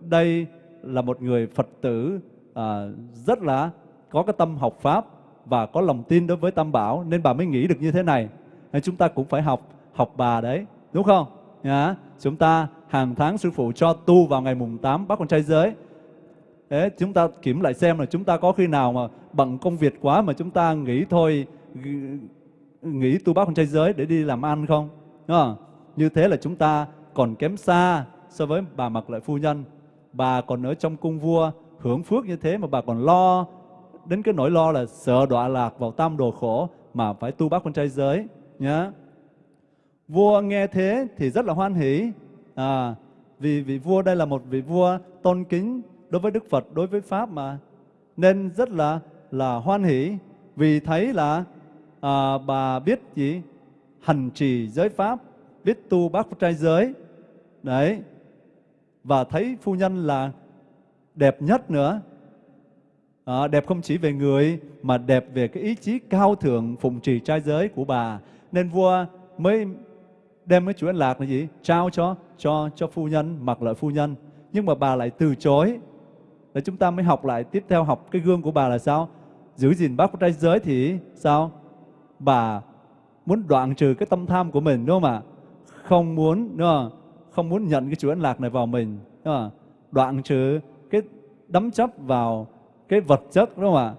Đây là một người phật tử à, rất là có cái tâm học pháp và có lòng tin đối với Tam Bảo nên bà mới nghĩ được như thế này. Nên chúng ta cũng phải học học bà đấy, đúng không? Nhá. Chúng ta hàng tháng sư phụ cho tu vào ngày mùng 8 bác con trai giới. Thế chúng ta kiểm lại xem là chúng ta có khi nào mà bận công việc quá mà chúng ta nghĩ thôi nghĩ tu bác con trai giới để đi làm ăn không? Đúng không? Như thế là chúng ta còn kém xa so với bà mặc lợi phu nhân. Bà còn ở trong cung vua hưởng phước như thế mà bà còn lo đến cái nỗi lo là sợ đọa lạc vào tam đồ khổ mà phải tu bác con trai giới nhá. Vua nghe thế thì rất là hoan hỷ. À, vì vị vua đây là một vị vua tôn kính đối với Đức Phật, đối với Pháp mà. Nên rất là là hoan hỷ vì thấy là à, bà biết gì? Hành trì giới pháp, biết tu bác trai giới. Đấy. Và thấy phu nhân là đẹp nhất nữa. À, đẹp không chỉ về người mà đẹp về cái ý chí cao thượng phụng trì trai giới của bà. Nên vua mới đem cái chuỗi an lạc là gì? Trao cho cho cho phu nhân mặc lợi phu nhân. Nhưng mà bà lại từ chối. Để chúng ta mới học lại tiếp theo học cái gương của bà là sao? Giữ gìn bác trai giới thì sao? Bà muốn đoạn trừ cái tâm tham của mình đúng không ạ? Không muốn đúng không? không muốn nhận cái chuỗi an lạc này vào mình đúng không? đoạn trừ cái đắm chấp vào cái vật chất đúng không ạ?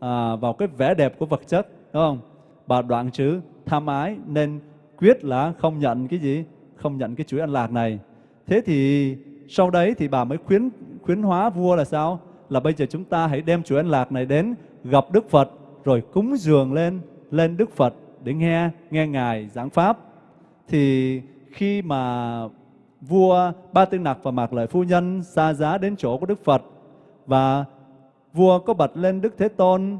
À, vào cái vẻ đẹp của vật chất đúng không? Bà đoạn chữ tham ái nên quyết là không nhận cái gì? Không nhận cái chuỗi ăn lạc này. Thế thì sau đấy thì bà mới khuyến khuyến hóa vua là sao? Là bây giờ chúng ta hãy đem chuỗi ăn lạc này đến gặp Đức Phật rồi cúng dường lên lên Đức Phật để nghe nghe ngài giảng pháp. Thì khi mà vua Ba Tư Nặc và Mạc Lợi Phu Nhân xa giá đến chỗ của Đức Phật và vua có bật lên Đức Thế Tôn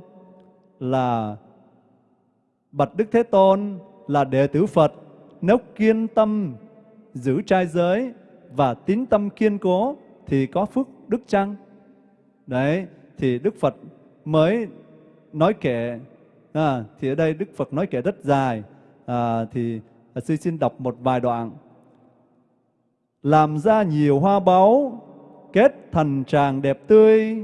là bạch Đức Thế Tôn là đệ tử Phật nếu kiên tâm giữ trai giới và tín tâm kiên cố thì có phước đức chăng? Đấy, thì Đức Phật mới nói kể, à, thì ở đây Đức Phật nói kể rất dài, à, thì sư xin đọc một vài đoạn. Làm ra nhiều hoa báu, kết thành tràng đẹp tươi,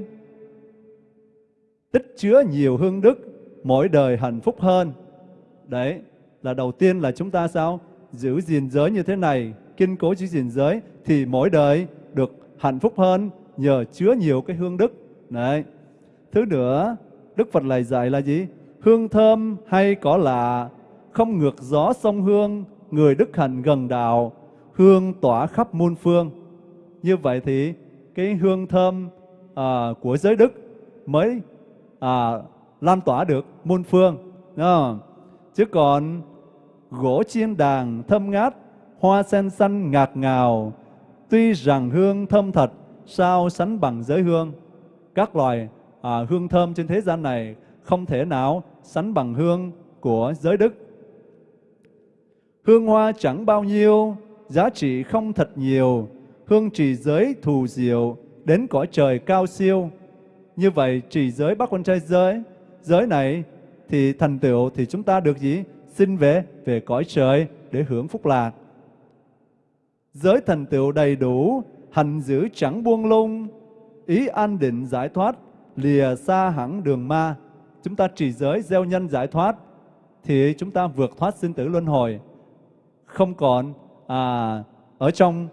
tích chứa nhiều hương đức, mỗi đời hạnh phúc hơn. Đấy, là đầu tiên là chúng ta sao? Giữ gìn giới như thế này, kiên cố giữ gìn giới, thì mỗi đời được hạnh phúc hơn nhờ chứa nhiều cái hương đức. Đấy. Thứ nữa, Đức Phật lại dạy là gì? Hương thơm hay có lạ, không ngược gió sông hương, người đức hạnh gần đạo, hương tỏa khắp muôn phương. Như vậy thì cái hương thơm à, của giới đức mới à, lan tỏa được muôn phương. À. Chứ còn gỗ chiên đàn thơm ngát, hoa sen xanh ngạt ngào, tuy rằng hương thơm thật, sao sánh bằng giới hương. Các loài à, hương thơm trên thế gian này không thể nào sánh bằng hương của giới đức. Hương hoa chẳng bao nhiêu, giá trị không thật nhiều, hương trì giới thù diệu, đến cõi trời cao siêu. Như vậy trì giới bác quan trai giới, giới này thì thành tựu thì chúng ta được gì? Xin về về cõi trời để hưởng phúc lạc. Giới thành tựu đầy đủ, hành giữ chẳng buông lung, ý an định giải thoát, lìa xa hẳn đường ma. Chúng ta trì giới gieo nhân giải thoát, thì chúng ta vượt thoát sinh tử luân hồi. Không còn à, ở trong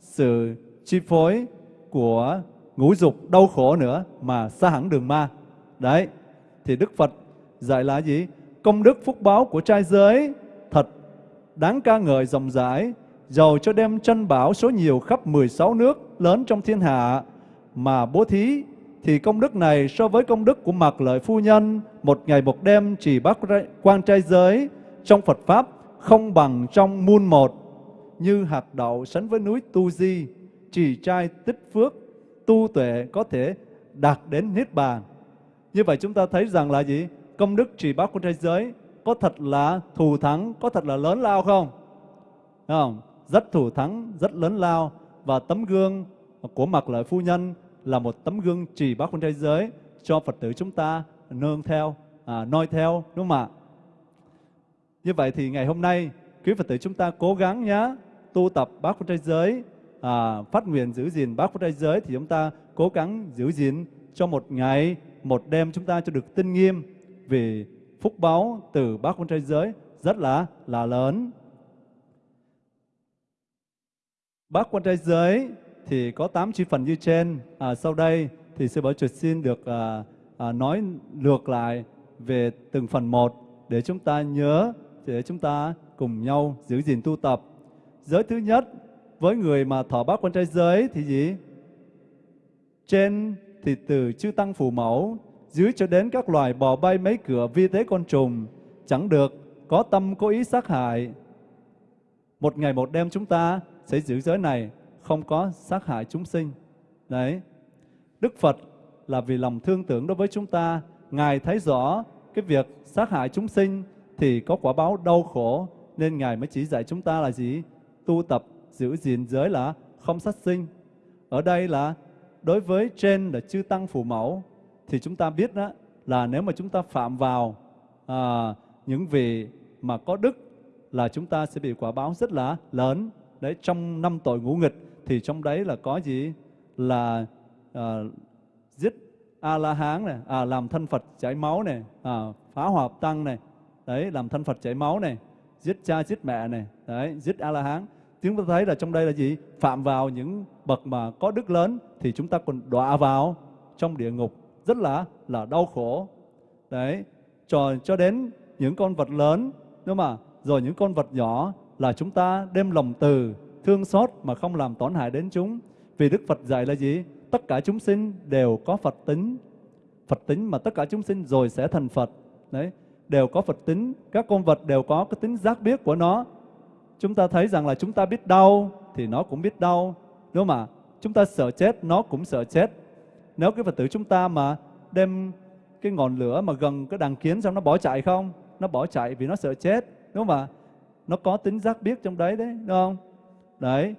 sự chi phối của ngũ dục đau khổ nữa mà xa hẳn đường ma. Đấy, thì Đức Phật dạy là gì? Công đức phúc báo của trai giới thật đáng ca ngợi rộng rãi, giàu cho đem chân bảo số nhiều khắp 16 nước lớn trong thiên hạ mà bố thí thì công đức này so với công đức của mặc lợi phu nhân một ngày một đêm chỉ bác quan trai giới trong Phật Pháp không bằng trong muôn một như hạt đậu sánh với núi Tu Di chỉ trai tích phước tu tuệ có thể đạt đến niết bàn. Như vậy chúng ta thấy rằng là gì? Công đức trì bác của thế giới có thật là thù thắng có thật là lớn lao không? Không? Rất thù thắng rất lớn lao. Và tấm gương của mặc lợi phu nhân là một tấm gương trì bác của thế giới cho Phật tử chúng ta nương theo, à, noi theo, đúng không ạ? Như vậy thì ngày hôm nay, quý Phật tử chúng ta cố gắng nhé, tu tập bác quan trai giới, à, phát nguyện giữ gìn bác quan trai giới thì chúng ta cố gắng giữ gìn cho một ngày, một đêm chúng ta cho được tinh nghiêm vì phúc báo từ bác quan trai giới rất là là lớn. Bác quan trai giới thì có 8 chi phần như trên. À, sau đây thì sư Bảo chuột xin được à, à, nói lược lại về từng phần một để chúng ta nhớ, để chúng ta cùng nhau giữ gìn tu tập. Giới thứ nhất, với người mà thọ bát quan trai giới thì gì? Trên thì từ chư tăng phù mẫu, dưới cho đến các loài bò bay mấy cửa vi tế con trùng, chẳng được có tâm cố ý sát hại. Một ngày một đêm chúng ta sẽ giữ giới này không có sát hại chúng sinh. Đấy. Đức Phật là vì lòng thương tưởng đối với chúng ta, Ngài thấy rõ cái việc sát hại chúng sinh thì có quả báo đau khổ, nên Ngài mới chỉ dạy chúng ta là gì? Tu tập, giữ gìn giới là không sát sinh. Ở đây là đối với trên là chư tăng phù mẫu, thì chúng ta biết đó là nếu mà chúng ta phạm vào à, những vị mà có đức là chúng ta sẽ bị quả báo rất là lớn. Đấy, trong năm tội ngũ nghịch thì trong đấy là có gì là à, giết a la hán này à, làm thân phật chảy máu này à, phá hòa tăng này đấy làm thân phật chảy máu này giết cha giết mẹ này đấy giết a la hán chúng ta thấy là trong đây là gì phạm vào những bậc mà có đức lớn thì chúng ta còn đọa vào trong địa ngục rất là là đau khổ đấy cho cho đến những con vật lớn đúng mà rồi những con vật nhỏ là chúng ta đem lòng từ thương xót mà không làm tổn hại đến chúng. Vì Đức Phật dạy là gì? Tất cả chúng sinh đều có Phật tính. Phật tính mà tất cả chúng sinh rồi sẽ thành Phật. Đấy, đều có Phật tính. Các con vật đều có cái tính giác biết của nó. Chúng ta thấy rằng là chúng ta biết đau thì nó cũng biết đau. Đúng không ạ? Chúng ta sợ chết, nó cũng sợ chết. nếu cái Phật tử chúng ta mà đem cái ngọn lửa mà gần cái đàn kiến xong nó bỏ chạy không? Nó bỏ chạy vì nó sợ chết, đúng không ạ? Nó có tính giác biết trong đấy đấy, đúng không? Đấy,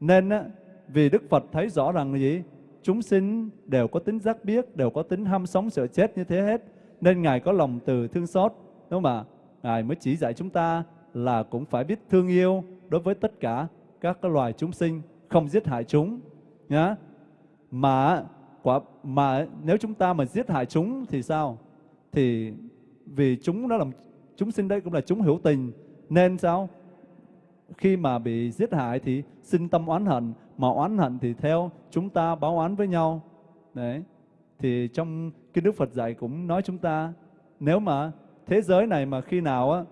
nên á, vì Đức Phật thấy rõ rằng là gì? Chúng sinh đều có tính giác biết, đều có tính ham sống sợ chết như thế hết. Nên Ngài có lòng từ thương xót, đúng không ạ? Ngài mới chỉ dạy chúng ta là cũng phải biết thương yêu đối với tất cả các loài chúng sinh, không giết hại chúng. Nhá. Mà quả mà nếu chúng ta mà giết hại chúng thì sao? Thì vì chúng đó là chúng sinh đây cũng là chúng hữu tình nên sao? Khi mà bị giết hại thì sinh tâm oán hận, mà oán hận thì theo chúng ta báo oán với nhau. Đấy. Thì trong cái Đức Phật dạy cũng nói chúng ta nếu mà thế giới này mà khi nào á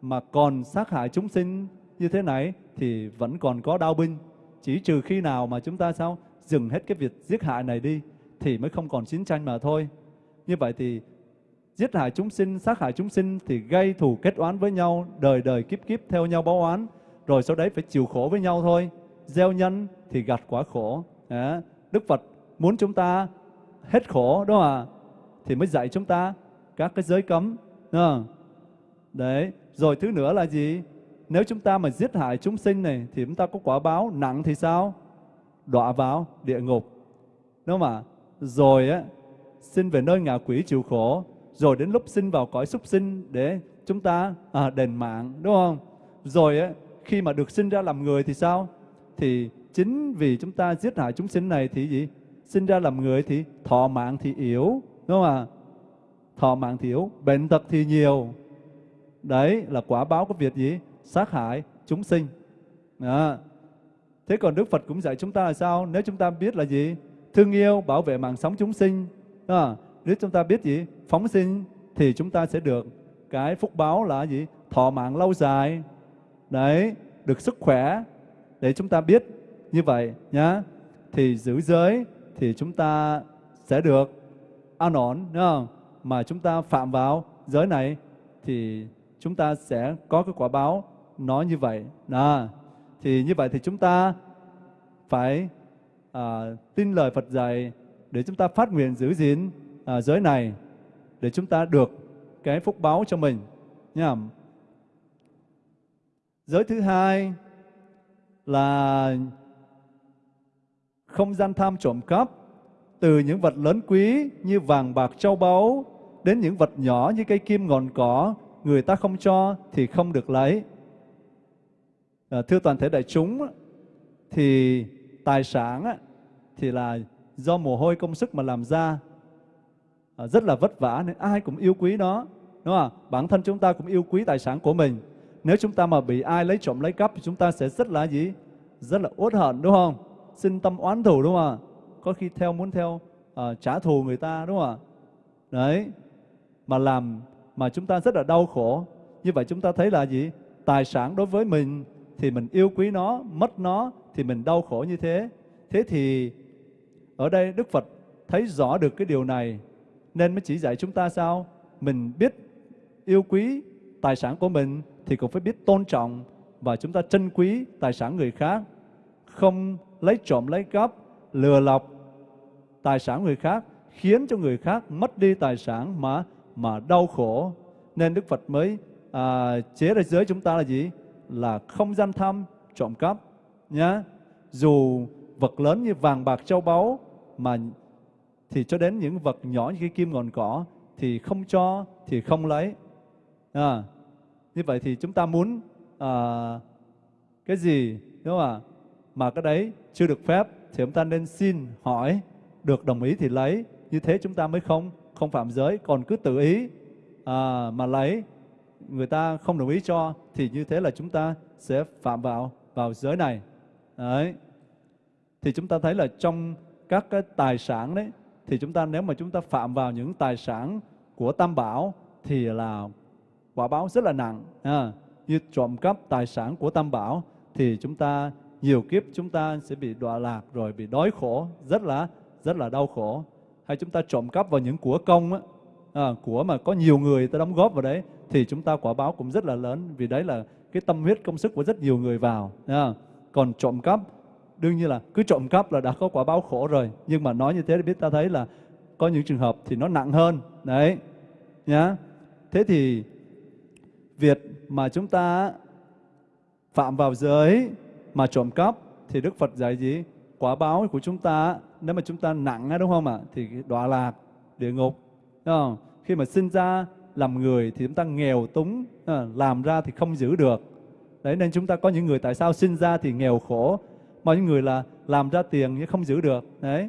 mà còn sát hại chúng sinh như thế này thì vẫn còn có đau binh. Chỉ trừ khi nào mà chúng ta sao dừng hết cái việc giết hại này đi thì mới không còn chiến tranh mà thôi. Như vậy thì giết hại chúng sinh, sát hại chúng sinh thì gây thù kết oán với nhau, đời đời kiếp kiếp theo nhau báo oán, rồi sau đấy phải chịu khổ với nhau thôi. Gieo nhân thì gặt quả khổ. Đức Phật muốn chúng ta hết khổ đó à. Thì mới dạy chúng ta các cái giới cấm. à. Đấy, rồi thứ nữa là gì? Nếu chúng ta mà giết hại chúng sinh này thì chúng ta có quả báo nặng thì sao? Đọa vào địa ngục. Đúng không ạ? Rồi á, xin về nơi ngạ quỷ chịu khổ. Rồi đến lúc sinh vào cõi súc sinh để chúng ta à, đền mạng. Đúng không? Rồi á, khi mà được sinh ra làm người thì sao? Thì chính vì chúng ta giết hại chúng sinh này thì gì? Sinh ra làm người thì thọ mạng thì yếu. Đúng không ạ? Thọ mạng thì yếu, bệnh tật thì nhiều. Đấy là quả báo của việc gì? Sát hại chúng sinh. Đó. Thế còn Đức Phật cũng dạy chúng ta là sao? Nếu chúng ta biết là gì? Thương yêu, bảo vệ mạng sống chúng sinh. Đó. Nếu chúng ta biết gì? Phóng sinh thì chúng ta sẽ được cái phúc báo là gì? Thọ mạng lâu dài. Đấy, được sức khỏe để chúng ta biết như vậy nhá. Thì giữ giới thì chúng ta sẽ được an ổn, đúng không? Mà chúng ta phạm vào giới này thì chúng ta sẽ có cái quả báo nó như vậy. À, Thì như vậy thì chúng ta phải à, tin lời Phật dạy để chúng ta phát nguyện giữ gìn à, giới này để chúng ta được cái phúc báo cho mình nha. Giới thứ hai là không gian tham trộm cắp từ những vật lớn quý như vàng bạc châu báu đến những vật nhỏ như cây kim ngọn cỏ người ta không cho thì không được lấy. À, thưa toàn thể đại chúng, thì tài sản thì là do mồ hôi công sức mà làm ra, à, rất là vất vả nên ai cũng yêu quý nó. Đúng không? Bản thân chúng ta cũng yêu quý tài sản của mình. Nếu chúng ta mà bị ai lấy trộm lấy cắp thì chúng ta sẽ rất là gì? Rất là uất hận đúng không? Sinh tâm oán thù đúng không ạ? Có khi theo muốn theo uh, trả thù người ta đúng không ạ? Đấy. Mà làm mà chúng ta rất là đau khổ. Như vậy chúng ta thấy là gì? Tài sản đối với mình thì mình yêu quý nó, mất nó thì mình đau khổ như thế. Thế thì ở đây Đức Phật thấy rõ được cái điều này nên mới chỉ dạy chúng ta sao? Mình biết yêu quý tài sản của mình thì cũng phải biết tôn trọng và chúng ta trân quý tài sản người khác. Không lấy trộm lấy cắp, lừa lọc tài sản người khác khiến cho người khác mất đi tài sản mà mà đau khổ. Nên Đức Phật mới à, chế ra giới chúng ta là gì? Là không gian tham trộm cắp nhá. Dù vật lớn như vàng bạc châu báu mà thì cho đến những vật nhỏ như cái kim ngọn cỏ thì không cho thì không lấy à, như vậy thì chúng ta muốn à, cái gì đúng không ạ? Mà cái đấy chưa được phép thì chúng ta nên xin hỏi được đồng ý thì lấy. Như thế chúng ta mới không không phạm giới còn cứ tự ý à, mà lấy. Người ta không đồng ý cho thì như thế là chúng ta sẽ phạm vào vào giới này. Đấy. Thì chúng ta thấy là trong các cái tài sản đấy thì chúng ta nếu mà chúng ta phạm vào những tài sản của tam bảo thì là quả báo rất là nặng à, như trộm cắp tài sản của tam bảo thì chúng ta nhiều kiếp chúng ta sẽ bị đọa lạc rồi bị đói khổ rất là rất là đau khổ. Hay chúng ta trộm cắp vào những của công á, à, của mà có nhiều người ta đóng góp vào đấy thì chúng ta quả báo cũng rất là lớn. Vì đấy là cái tâm huyết công sức của rất nhiều người vào à. còn trộm cắp đương nhiên là cứ trộm cắp là đã có quả báo khổ rồi. Nhưng mà nói như thế để biết ta thấy là có những trường hợp thì nó nặng hơn đấy nhá thế thì việc mà chúng ta phạm vào giới mà trộm cắp thì Đức Phật dạy gì? Quả báo của chúng ta, nếu mà chúng ta nặng đúng không ạ? Thì đọa lạc, địa ngục, đúng không? khi mà sinh ra làm người thì chúng ta nghèo túng làm ra thì không giữ được. Đấy, nên chúng ta có những người tại sao sinh ra thì nghèo khổ, mà những người là làm ra tiền nhưng không giữ được, đấy.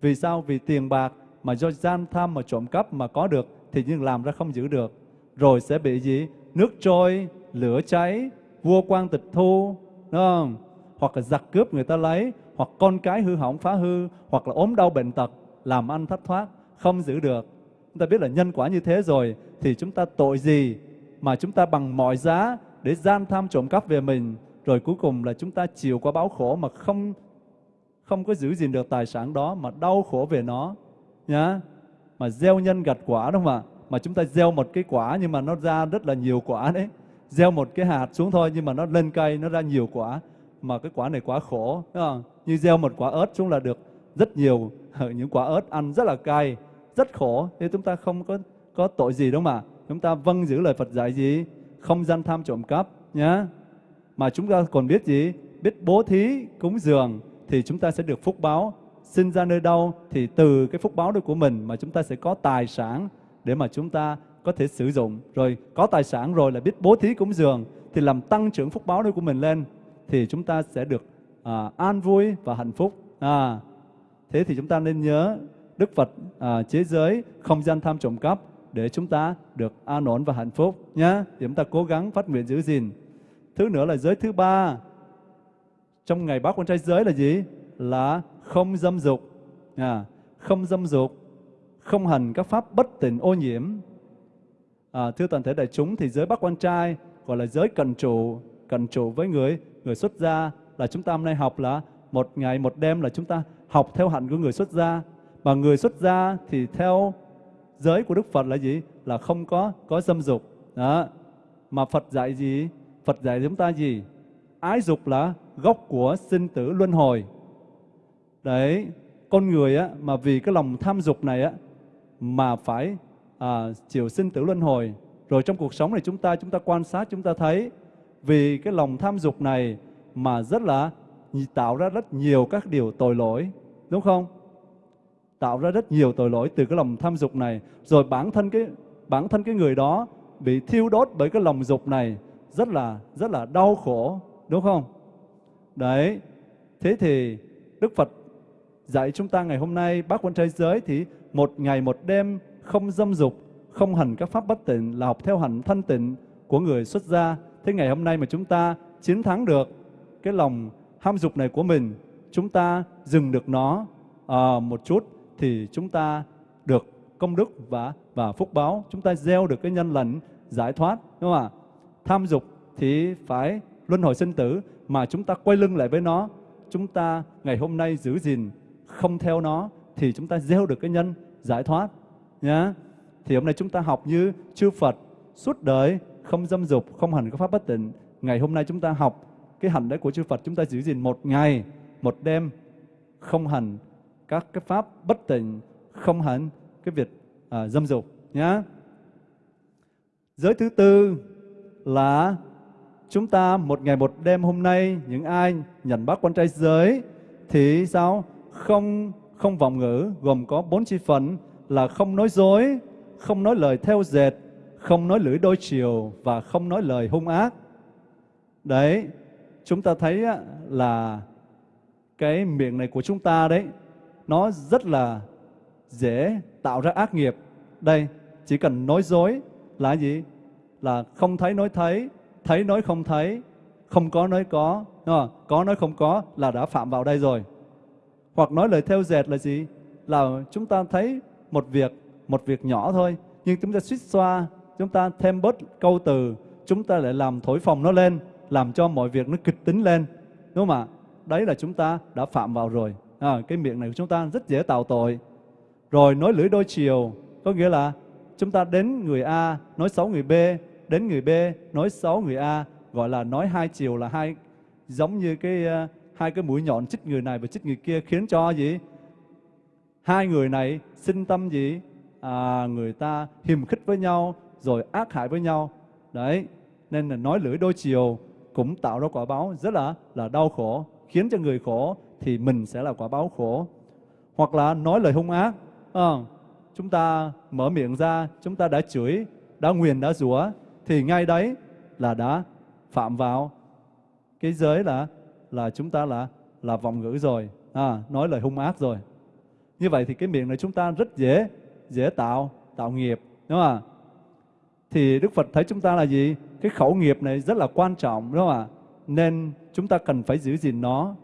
Vì sao? Vì tiền bạc mà do gian tham mà trộm cắp mà có được thì nhưng làm ra không giữ được. Rồi sẽ bị gì? Nước trôi, lửa cháy, vua quan tịch thu đúng không? Hoặc là giặc cướp người ta lấy, hoặc con cái hư hỏng phá hư, hoặc là ốm đau bệnh tật, làm ăn thất thoát, không giữ được. Chúng ta biết là nhân quả như thế rồi, thì chúng ta tội gì mà chúng ta bằng mọi giá để gian tham trộm cắp về mình? Rồi cuối cùng là chúng ta chịu qua báo khổ mà không không có giữ gìn được tài sản đó, mà đau khổ về nó, nhá. Mà gieo nhân gặt quả đúng không ạ? Mà chúng ta gieo một cái quả nhưng mà nó ra rất là nhiều quả đấy gieo một cái hạt xuống thôi, nhưng mà nó lên cây, nó ra nhiều quả. Mà cái quả này quá khổ đúng không? như gieo một quả ớt xuống là được rất nhiều ờ, những quả ớt ăn rất là cay, rất khổ. Thế chúng ta không có có tội gì đâu mà. Chúng ta vâng giữ lời Phật dạy gì? Không gian tham trộm cắp, nhá. Mà chúng ta còn biết gì? Biết bố thí cúng dường thì chúng ta sẽ được phúc báo. Sinh ra nơi đâu thì từ cái phúc báo đó của mình mà chúng ta sẽ có tài sản để mà chúng ta có thể sử dụng rồi có tài sản rồi là biết bố thí cúng dường thì làm tăng trưởng phúc báo đó của mình lên thì chúng ta sẽ được à, an vui và hạnh phúc à, thế thì chúng ta nên nhớ Đức Phật à, chế giới không gian tham trộm cắp để chúng ta được an ổn và hạnh phúc nhé. Thì chúng ta cố gắng phát nguyện giữ gìn. Thứ nữa là giới thứ ba trong ngày bác con trai giới là gì? Là không dâm dục, à, không dâm dục, không hành các pháp bất tịnh ô nhiễm. À, thưa toàn thể đại chúng thì giới bác quan trai gọi là giới cần trụ, cần trụ với người người xuất gia là chúng ta hôm nay học là một ngày một đêm là chúng ta học theo hạnh của người xuất gia mà người xuất gia thì theo giới của Đức Phật là gì? Là không có có dâm dục. Đó. Mà Phật dạy gì? Phật dạy chúng ta gì? Ái dục là gốc của sinh tử luân hồi. Đấy, con người á mà vì cái lòng tham dục này á mà phải à, chịu sinh tử luân hồi. Rồi trong cuộc sống này chúng ta chúng ta quan sát chúng ta thấy vì cái lòng tham dục này mà rất là tạo ra rất nhiều các điều tội lỗi, đúng không? Tạo ra rất nhiều tội lỗi từ cái lòng tham dục này, rồi bản thân cái bản thân cái người đó bị thiêu đốt bởi cái lòng dục này rất là rất là đau khổ, đúng không? Đấy. Thế thì Đức Phật dạy chúng ta ngày hôm nay bác quan thế giới thì một ngày một đêm không dâm dục, không hành các pháp bất tịnh là học theo hành thanh tịnh của người xuất gia. Thế ngày hôm nay mà chúng ta chiến thắng được cái lòng ham dục này của mình, chúng ta dừng được nó à, một chút thì chúng ta được công đức và và phúc báo, chúng ta gieo được cái nhân lành giải thoát, đúng không ạ? Tham dục thì phải luân hồi sinh tử mà chúng ta quay lưng lại với nó, chúng ta ngày hôm nay giữ gìn không theo nó thì chúng ta gieo được cái nhân giải thoát nhá. Thì hôm nay chúng ta học như chư Phật suốt đời không dâm dục, không hành các pháp bất tịnh. Ngày hôm nay chúng ta học cái hành đấy của chư Phật chúng ta giữ gìn một ngày, một đêm không hành các cái pháp bất tịnh, không hành cái việc à, dâm dục nhá. Giới thứ tư là chúng ta một ngày một đêm hôm nay những ai nhận bác quan trai giới thì sao không không vọng ngữ gồm có bốn chi phần là không nói dối, không nói lời theo dệt, không nói lưỡi đôi chiều và không nói lời hung ác. Đấy, chúng ta thấy là cái miệng này của chúng ta đấy, nó rất là dễ tạo ra ác nghiệp. Đây, chỉ cần nói dối là gì? Là không thấy nói thấy, thấy nói không thấy, không có nói có, đúng không? có nói không có là đã phạm vào đây rồi. Hoặc nói lời theo dệt là gì? Là chúng ta thấy một việc, một việc nhỏ thôi, nhưng chúng ta suýt xoa, chúng ta thêm bớt câu từ, chúng ta lại làm thổi phồng nó lên, làm cho mọi việc nó kịch tính lên. Đúng không ạ? Đấy là chúng ta đã phạm vào rồi. À, cái miệng này của chúng ta rất dễ tạo tội. Rồi nói lưỡi đôi chiều, có nghĩa là chúng ta đến người A nói xấu người B, đến người B nói xấu người A, gọi là nói hai chiều là hai giống như cái uh, hai cái mũi nhọn chích người này và chích người kia khiến cho gì hai người này sinh tâm gì? À, người ta hiềm khích với nhau rồi ác hại với nhau. Đấy nên là nói lưỡi đôi chiều cũng tạo ra quả báo rất là là đau khổ khiến cho người khổ thì mình sẽ là quả báo khổ. Hoặc là nói lời hung ác. À, chúng ta mở miệng ra chúng ta đã chửi đã nguyền đã rủa thì ngay đấy là đã phạm vào. Cái giới là là chúng ta là là vọng ngữ rồi. À, nói lời hung ác rồi như vậy thì cái miệng này chúng ta rất dễ dễ tạo tạo nghiệp, đúng không ạ? Thì Đức Phật thấy chúng ta là gì? Cái khẩu nghiệp này rất là quan trọng, đúng không ạ? Nên chúng ta cần phải giữ gìn nó.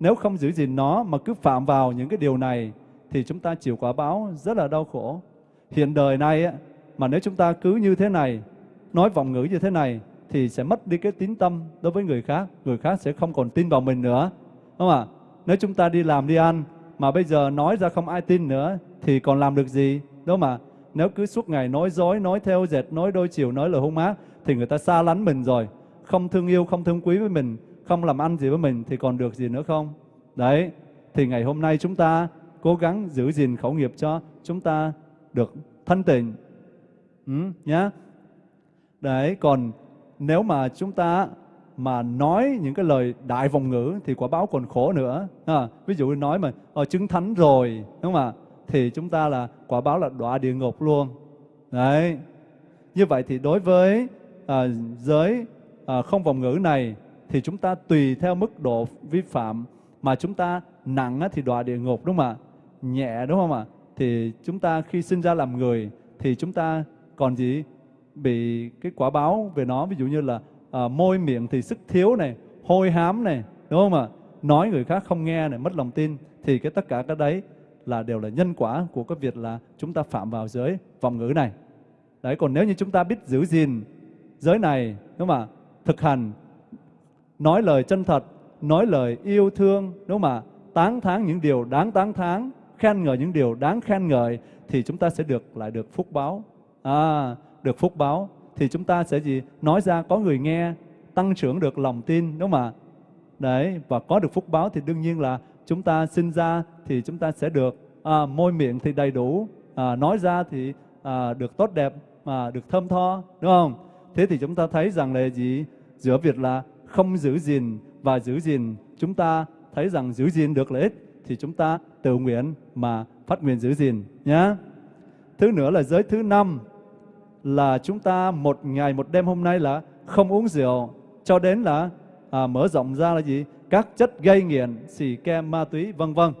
Nếu không giữ gìn nó mà cứ phạm vào những cái điều này thì chúng ta chịu quả báo rất là đau khổ. Hiện đời này mà nếu chúng ta cứ như thế này, nói vọng ngữ như thế này thì sẽ mất đi cái tín tâm đối với người khác. Người khác sẽ không còn tin vào mình nữa, đúng không ạ? Nếu chúng ta đi làm, đi ăn mà bây giờ nói ra không ai tin nữa thì còn làm được gì? Đâu mà nếu cứ suốt ngày nói dối nói theo dệt nói đôi chiều nói lời hung ác thì người ta xa lánh mình rồi. Không thương yêu không thương quý với mình không làm ăn gì với mình thì còn được gì nữa không? Đấy thì ngày hôm nay chúng ta cố gắng giữ gìn khẩu nghiệp cho chúng ta được thanh tịnh. Ừ, nhá. Đấy còn nếu mà chúng ta mà nói những cái lời đại vòng ngữ thì quả báo còn khổ nữa. À, ví dụ nói mà ờ, chứng thánh rồi đúng không ạ? Thì chúng ta là quả báo là đọa địa ngục luôn. Đấy. Như vậy thì đối với à, giới à, không vòng ngữ này thì chúng ta tùy theo mức độ vi phạm mà chúng ta nặng á, thì đọa địa ngục đúng không ạ? Nhẹ đúng không ạ? Thì chúng ta khi sinh ra làm người thì chúng ta còn gì? Bị cái quả báo về nó ví dụ như là à, môi miệng thì sức thiếu này hôi hám này đúng không ạ? Nói người khác không nghe này mất lòng tin thì cái tất cả cái đấy là đều là nhân quả của cái việc là chúng ta phạm vào giới vọng ngữ này. Đấy còn nếu như chúng ta biết giữ gìn giới này đúng không ạ? Thực hành nói lời chân thật nói lời yêu thương đúng không ạ? Tán thán những điều đáng tán thán khen ngợi những điều đáng khen ngợi thì chúng ta sẽ được lại được phúc báo. À, được phúc báo thì chúng ta sẽ gì? Nói ra có người nghe tăng trưởng được lòng tin đúng không ạ? Đấy và có được phúc báo thì đương nhiên là chúng ta sinh ra thì chúng ta sẽ được à, môi miệng thì đầy đủ à, nói ra thì à, được tốt đẹp mà được thơm tho đúng không? Thế thì chúng ta thấy rằng là gì? Giữa việc là không giữ gìn và giữ gìn chúng ta thấy rằng giữ gìn được lợi ích thì chúng ta tự nguyện mà phát nguyện giữ gìn nhé thứ nữa là giới thứ năm là chúng ta một ngày một đêm hôm nay là không uống rượu. Cho đến là à, mở rộng ra là gì? Các chất gây nghiện xì ke ma túy vân vân.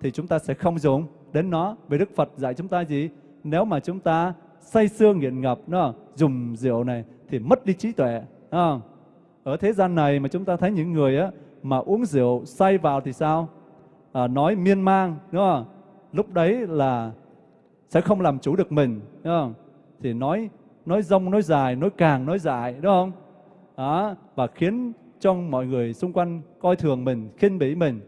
Thì chúng ta sẽ không dùng. Đến nó vì Đức Phật dạy chúng ta gì? Nếu mà chúng ta say sưa nghiện ngập nó dùng rượu này thì mất đi trí tuệ không? ở thế gian này mà chúng ta thấy những người á mà uống rượu say vào thì sao? À, nói miên man đúng không? Lúc đấy là sẽ không làm chủ được mình đúng không? Thì nói nói rong, nói dài, nói càng, nói dài, đúng không? Đó, và khiến cho mọi người xung quanh coi thường mình, khinh bỉ mình,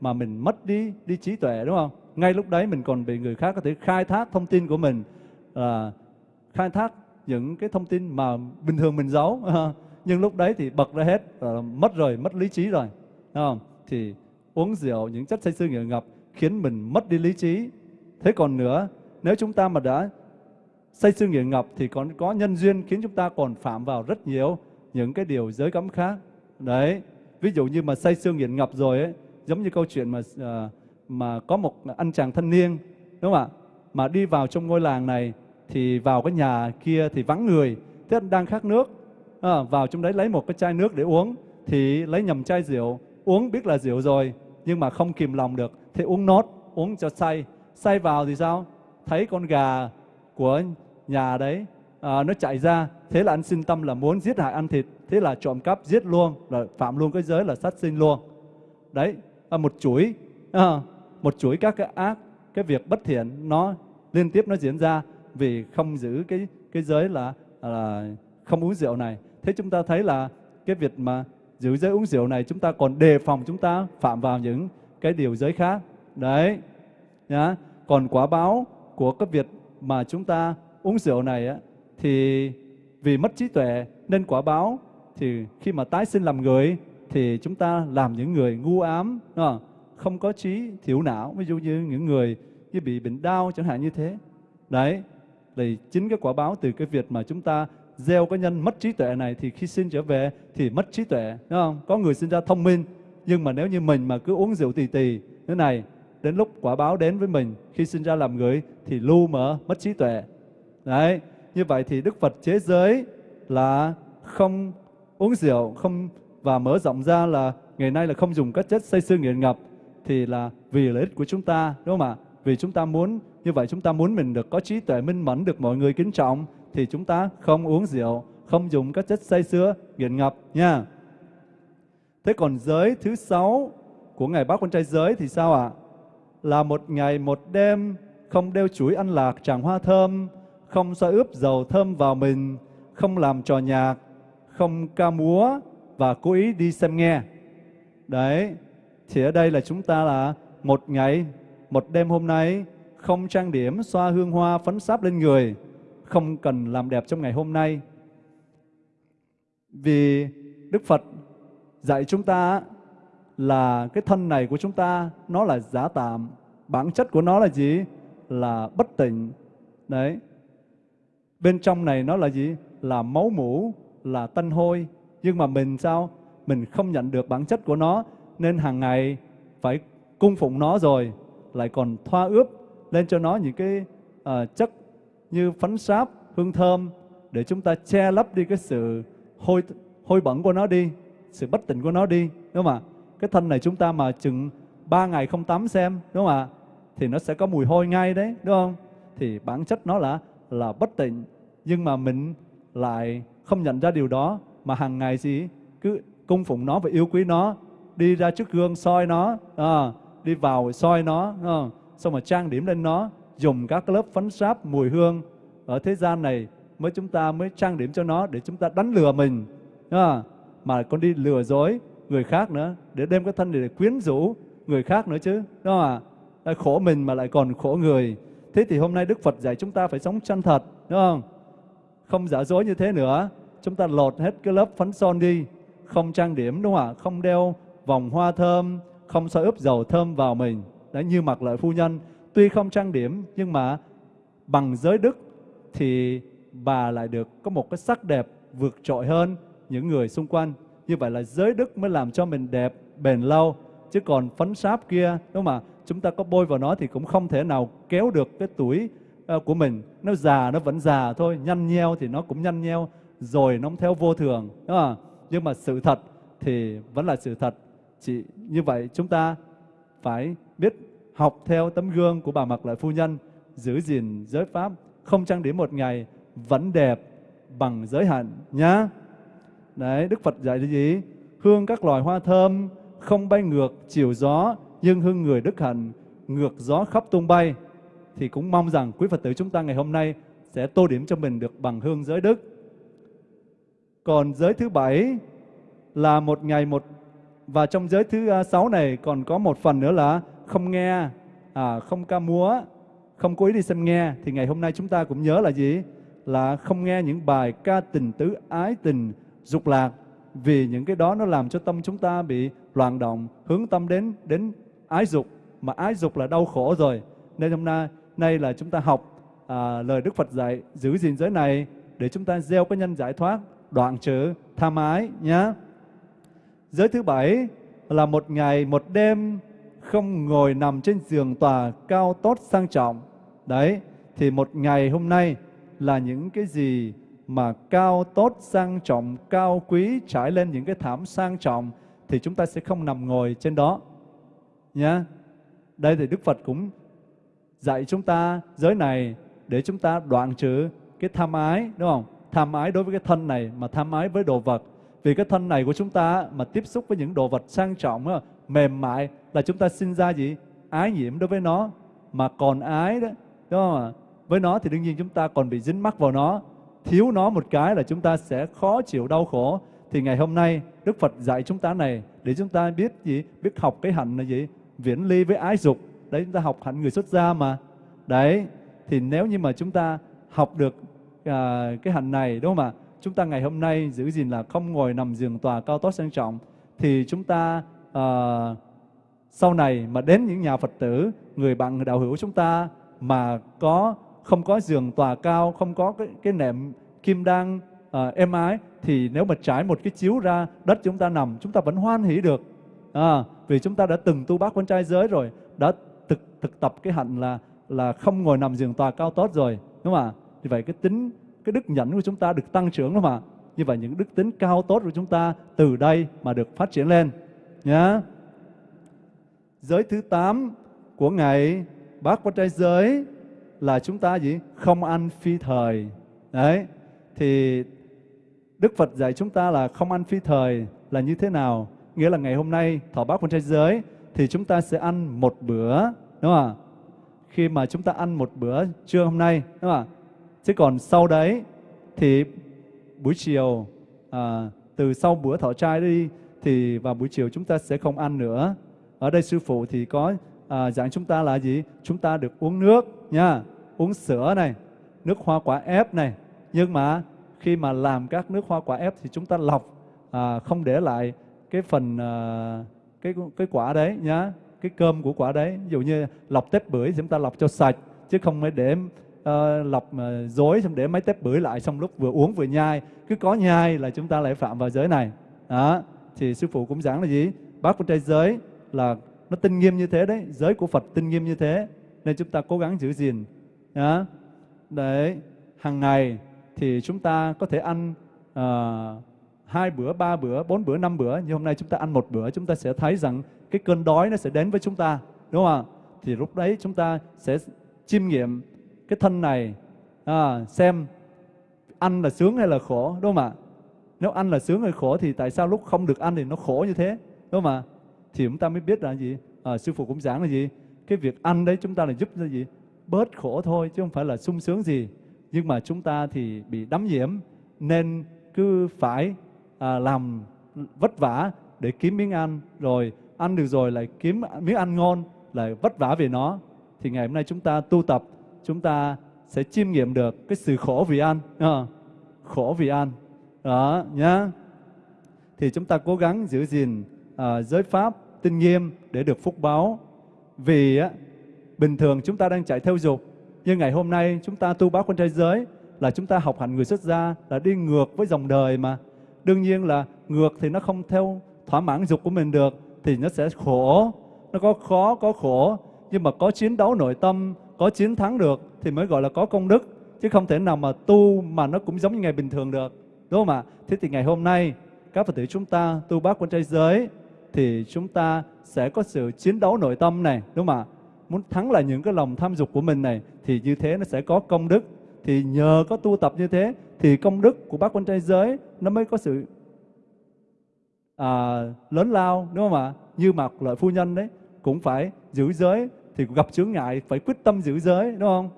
mà mình mất đi đi trí tuệ, đúng không? Ngay lúc đấy mình còn bị người khác có thể khai thác thông tin của mình là khai thác những cái thông tin mà bình thường mình giấu. Nhưng lúc đấy thì bật ra hết là mất rồi, mất lý trí rồi, đúng không? Thì uống rượu, những chất say sưa nghiện ngập khiến mình mất đi lý trí. Thế còn nữa, nếu chúng ta mà đã say sưa nghiện ngập thì còn có nhân duyên khiến chúng ta còn phạm vào rất nhiều những cái điều giới cấm khác. Đấy ví dụ như mà say sưa nghiện ngập rồi ấy giống như câu chuyện mà ờ, mà có một anh chàng thanh niên đúng không ạ? Mà đi vào trong ngôi làng này thì vào cái nhà kia thì vắng người thế anh đang khát nước à, vào trong đấy lấy một cái chai nước để uống thì lấy nhầm chai rượu uống biết là rượu rồi nhưng mà không kìm lòng được thì uống nốt uống cho say. Say vào thì sao? Thấy con gà của nhà đấy à, nó chạy ra. Thế là anh sinh tâm là muốn giết hại ăn thịt thế là trộm cắp giết luôn là phạm luôn cái giới là sát sinh luôn. Đấy à, một chuỗi à, một chuỗi các cái ác cái việc bất thiện nó liên tiếp nó diễn ra vì không giữ cái cái giới là, à, là không uống rượu này. Thế chúng ta thấy là cái việc mà giữ giới uống rượu này chúng ta còn đề phòng chúng ta phạm vào những cái điều giới khác. Đấy nhá. Còn quả báo của cái việc mà chúng ta uống rượu này á, thì vì mất trí tuệ nên quả báo thì khi mà tái sinh làm người thì chúng ta làm những người ngu ám đúng không? không có trí thiểu não ví dụ như những người như bị bệnh đau chẳng hạn như thế đấy thì chính cái quả báo từ cái việc mà chúng ta gieo cái nhân mất trí tuệ này thì khi sinh trở về thì mất trí tuệ đúng không có người sinh ra thông minh nhưng mà nếu như mình mà cứ uống rượu tì tì thế này đến lúc quả báo đến với mình, khi sinh ra làm người thì lu mờ, mất trí tuệ. Đấy, như vậy thì đức phật chế giới là không uống rượu, không, và mở rộng ra là ngày nay là không dùng các chất say sưa nghiện ngập, thì là vì lợi ích của chúng ta, đúng không ạ? Vì chúng ta muốn, như vậy chúng ta muốn mình được có trí tuệ minh mẫn, được mọi người kính trọng, thì chúng ta không uống rượu, không dùng các chất say sưa nghiện ngập nha. Thế còn giới thứ sáu của ngày bác con trai giới thì sao ạ? Là một ngày, một đêm, không đeo chuỗi ăn lạc tràng hoa thơm, không xoa ướp dầu thơm vào mình, không làm trò nhạc, không ca múa và cố ý đi xem nghe. Đấy, thì ở đây là chúng ta là một ngày, một đêm hôm nay, không trang điểm, xoa hương hoa, phấn sáp lên người, không cần làm đẹp trong ngày hôm nay. Vì đức phật dạy chúng ta là cái thân này của chúng ta nó là giả tạm. Bản chất của nó là gì? Là bất tỉnh đấy. Bên trong này nó là gì? Là máu mủ là tân hôi. Nhưng mà mình sao? Mình không nhận được bản chất của nó. Nên hàng ngày phải cung phụng nó rồi. Lại còn thoa ướp lên cho nó những cái uh, chất như phấn sáp hương thơm để chúng ta che lấp đi cái sự hôi hôi bẩn của nó đi sự bất tịnh của nó đi. Đúng không ạ? Cái thân này chúng ta mà chừng ba ngày không tắm xem đúng không ạ? Thì nó sẽ có mùi hôi ngay đấy đúng không? Thì bản chất nó là là bất tịnh. Nhưng mà mình lại không nhận ra điều đó mà hàng ngày gì cứ cung phụng nó và yêu quý nó đi ra trước gương soi nó à, đi vào soi nó à, xong mà trang điểm lên nó dùng các lớp phấn sáp mùi hương ở thế gian này mới chúng ta mới trang điểm cho nó để chúng ta đánh lừa mình à, mà còn đi lừa dối người khác nữa, để đem cái thân này để quyến rũ người khác nữa chứ, đúng không ạ? Khổ mình mà lại còn khổ người. Thế thì hôm nay đức phật dạy chúng ta phải sống chân thật, đúng không? Không giả dối như thế nữa. Chúng ta lột hết cái lớp phấn son đi. Không trang điểm, đúng không ạ? Không đeo vòng hoa thơm, không soi ướp dầu thơm vào mình. Đã như mặc lợi phu nhân. Tuy không trang điểm, nhưng mà bằng giới đức thì bà lại được có một cái sắc đẹp vượt trội hơn những người xung quanh như vậy là giới đức mới làm cho mình đẹp bền lâu. Chứ còn phấn sáp kia đúng không ạ? Chúng ta có bôi vào nó thì cũng không thể nào kéo được cái tuổi uh, của mình. Nó già nó vẫn già thôi. Nhăn nheo thì nó cũng nhăn nheo. Rồi nó theo vô thường đúng không? nhưng mà sự thật thì vẫn là sự thật. Chỉ như vậy chúng ta phải biết học theo tấm gương của bà mặc lại phu nhân giữ gìn giới pháp không trang điểm một ngày vẫn đẹp bằng giới hạn nhá đấy đức phật dạy là gì hương các loài hoa thơm không bay ngược chiều gió nhưng hương người đức hạnh ngược gió khắp tung bay thì cũng mong rằng quý phật tử chúng ta ngày hôm nay sẽ tô điểm cho mình được bằng hương giới đức còn giới thứ bảy là một ngày một và trong giới thứ à, sáu này còn có một phần nữa là không nghe, à, không ca múa, không cố ý đi xem nghe. Thì ngày hôm nay chúng ta cũng nhớ là gì? Là không nghe những bài ca tình tứ ái tình dục lạc. Vì những cái đó nó làm cho tâm chúng ta bị loạn động, hướng tâm đến đến ái dục. Mà ái dục là đau khổ rồi. Nên hôm nay, nay là chúng ta học à, lời Đức Phật dạy giữ gìn giới này để chúng ta gieo cái nhân giải thoát, đoạn trừ tham ái nhá Giới thứ bảy là một ngày một đêm không ngồi nằm trên giường tòa cao tốt sang trọng. Đấy, thì một ngày hôm nay là những cái gì mà cao tốt sang trọng, cao quý trải lên những cái thảm sang trọng thì chúng ta sẽ không nằm ngồi trên đó. Nhá. Đây thì Đức Phật cũng dạy chúng ta giới này để chúng ta đoạn trừ cái tham ái, đúng không? Tham ái đối với cái thân này mà tham ái với đồ vật vì cái thân này của chúng ta mà tiếp xúc với những đồ vật sang trọng, mềm mại là chúng ta sinh ra gì? Ái nhiễm đối với nó. Mà còn ái đó, đúng không ạ? Với nó thì đương nhiên chúng ta còn bị dính mắc vào nó. Thiếu nó một cái là chúng ta sẽ khó chịu đau khổ. Thì ngày hôm nay Đức Phật dạy chúng ta này để chúng ta biết gì? Biết học cái hạnh là gì? Viễn ly với ái dục. Đấy chúng ta học hạnh người xuất gia mà. Đấy, thì nếu như mà chúng ta học được à, cái hạnh này đúng không ạ? chúng ta ngày hôm nay giữ gìn là không ngồi nằm giường tòa cao tốt sang trọng thì chúng ta à, sau này mà đến những nhà Phật tử, người bạn người đạo hữu chúng ta mà có không có giường tòa cao, không có cái, cái nệm kim đan à, êm ái thì nếu mà trải một cái chiếu ra đất chúng ta nằm, chúng ta vẫn hoan hỷ được. À, vì chúng ta đã từng tu bác quan trai giới rồi, đã thực thực tập cái hạnh là là không ngồi nằm giường tòa cao tốt rồi, đúng không ạ? Vì vậy cái tính cái đức nhẫn của chúng ta được tăng trưởng đúng không ạ? Như vậy những đức tính cao tốt của chúng ta từ đây mà được phát triển lên. Nhá. Giới thứ 8 của ngày bác quan trai giới là chúng ta gì? Không ăn phi thời. Đấy. Thì Đức Phật dạy chúng ta là không ăn phi thời là như thế nào? Nghĩa là ngày hôm nay thọ bác quan trai giới thì chúng ta sẽ ăn một bữa, đúng không ạ? Khi mà chúng ta ăn một bữa trưa hôm nay, đúng không ạ? Chứ còn sau đấy thì buổi chiều à, từ sau bữa thọ trai đi thì vào buổi chiều chúng ta sẽ không ăn nữa. Ở đây sư phụ thì có à, dạng chúng ta là gì? Chúng ta được uống nước nha, uống sữa này, nước hoa quả ép này. Nhưng mà khi mà làm các nước hoa quả ép thì chúng ta lọc à, không để lại cái phần à, cái cái quả đấy nhá, cái cơm của quả đấy. Ví dụ như lọc tép bưởi thì chúng ta lọc cho sạch chứ không phải để uh, lọc uh, dối xong để mấy tép bưởi lại xong lúc vừa uống vừa nhai cứ có nhai là chúng ta lại phạm vào giới này đó thì sư phụ cũng giảng là gì bác con trai giới là nó tinh nghiêm như thế đấy giới của Phật tinh nghiêm như thế nên chúng ta cố gắng giữ gìn. Đó. đấy hàng ngày thì chúng ta có thể ăn uh, hai bữa ba bữa bốn bữa năm bữa. Như hôm nay chúng ta ăn một bữa chúng ta sẽ thấy rằng cái cơn đói nó sẽ đến với chúng ta đúng không ạ? Thì lúc đấy chúng ta sẽ chiêm nghiệm cái thân này à, xem ăn là sướng hay là khổ đúng không ạ? Nếu ăn là sướng hay khổ thì tại sao lúc không được ăn thì nó khổ như thế đúng không ạ? Thì chúng ta mới biết là gì? À, sư phụ cũng giảng là gì? Cái việc ăn đấy chúng ta là giúp cho gì? Bớt khổ thôi chứ không phải là sung sướng gì. Nhưng mà chúng ta thì bị đắm nhiễm nên cứ phải à, làm vất vả để kiếm miếng ăn. Rồi ăn được rồi lại kiếm miếng ăn ngon lại vất vả về nó. Thì ngày hôm nay chúng ta tu tập chúng ta sẽ chiêm nghiệm được cái sự khổ vì ăn à, khổ vì ăn. Đó nhá. Thì chúng ta cố gắng giữ gìn à, giới pháp tinh nghiêm để được phúc báo vì á, bình thường chúng ta đang chạy theo dục nhưng ngày hôm nay chúng ta tu bác quân trai giới là chúng ta học hành người xuất gia là đi ngược với dòng đời mà. Đương nhiên là ngược thì nó không theo thỏa mãn dục của mình được thì nó sẽ khổ. Nó có khó có khổ nhưng mà có chiến đấu nội tâm có chiến thắng được thì mới gọi là có công đức chứ không thể nào mà tu mà nó cũng giống như ngày bình thường được. Đúng không ạ? Thế thì ngày hôm nay các phật tử chúng ta tu bác quân trai giới thì chúng ta sẽ có sự chiến đấu nội tâm này đúng không ạ? Muốn thắng lại những cái lòng tham dục của mình này thì như thế nó sẽ có công đức. Thì nhờ có tu tập như thế thì công đức của bác quan trai giới nó mới có sự à, lớn lao đúng không ạ? Như mặc lợi phu nhân đấy cũng phải giữ giới thì gặp chướng ngại phải quyết tâm giữ giới đúng không?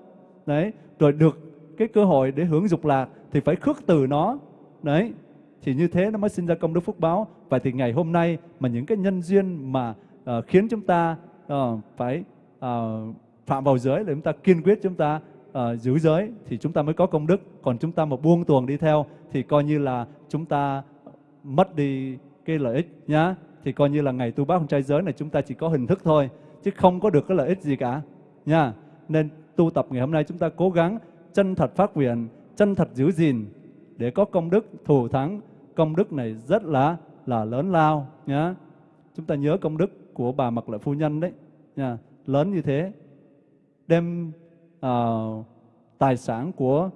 Đấy rồi được cái cơ hội để hưởng dục lạc thì phải khước từ nó. Đấy thì như thế nó mới sinh ra công đức phúc báo. Và thì ngày hôm nay mà những cái nhân duyên mà uh, khiến chúng ta uh, phải uh, phạm vào giới để chúng ta kiên quyết chúng ta uh, giữ giới thì chúng ta mới có công đức. Còn chúng ta mà buông tuồng đi theo thì coi như là chúng ta mất đi cái lợi ích nhá. Thì coi như là ngày tu bác không trai giới này chúng ta chỉ có hình thức thôi chứ không có được cái lợi ích gì cả nha nên tu tập ngày hôm nay chúng ta cố gắng chân thật phát nguyện chân thật giữ gìn để có công đức thù thắng công đức này rất là là lớn lao nhá. Chúng ta nhớ công đức của bà mặc lợi phu nhân đấy nha lớn như thế. Đem uh, tài sản của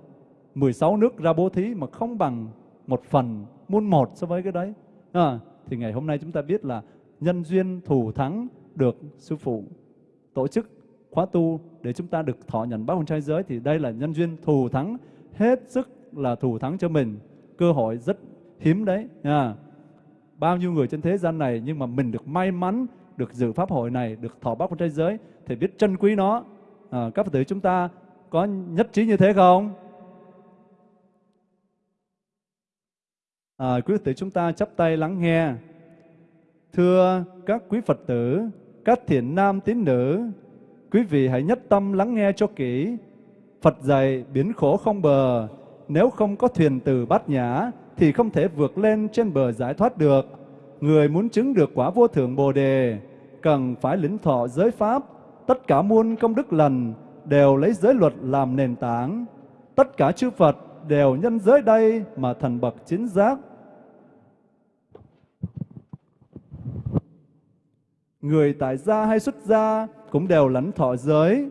16 nước ra bố thí mà không bằng một phần muôn một so với cái đấy à, thì ngày hôm nay chúng ta biết là nhân duyên thù thắng được sư phụ tổ chức khóa tu để chúng ta được thọ nhận bác hồn trai giới thì đây là nhân duyên thù thắng hết sức là thù thắng cho mình. Cơ hội rất hiếm đấy nha. Bao nhiêu người trên thế gian này nhưng mà mình được may mắn được dự pháp hội này được thọ bác hồn trai giới thì biết trân quý nó. À, các phật tử chúng ta có nhất trí như thế không? À, quý phật tử chúng ta chắp tay lắng nghe. Thưa các quý phật tử các thiện nam tín nữ, quý vị hãy nhất tâm lắng nghe cho kỹ. Phật dạy biến khổ không bờ, nếu không có thuyền từ bát nhã thì không thể vượt lên trên bờ giải thoát được. người muốn chứng được quả vô thượng Bồ đề, cần phải lĩnh thọ giới pháp, tất cả muôn công đức lành đều lấy giới luật làm nền tảng. Tất cả chư Phật đều nhân giới đây mà thành bậc chính giác. Người tại gia hay xuất gia cũng đều lãnh thọ giới,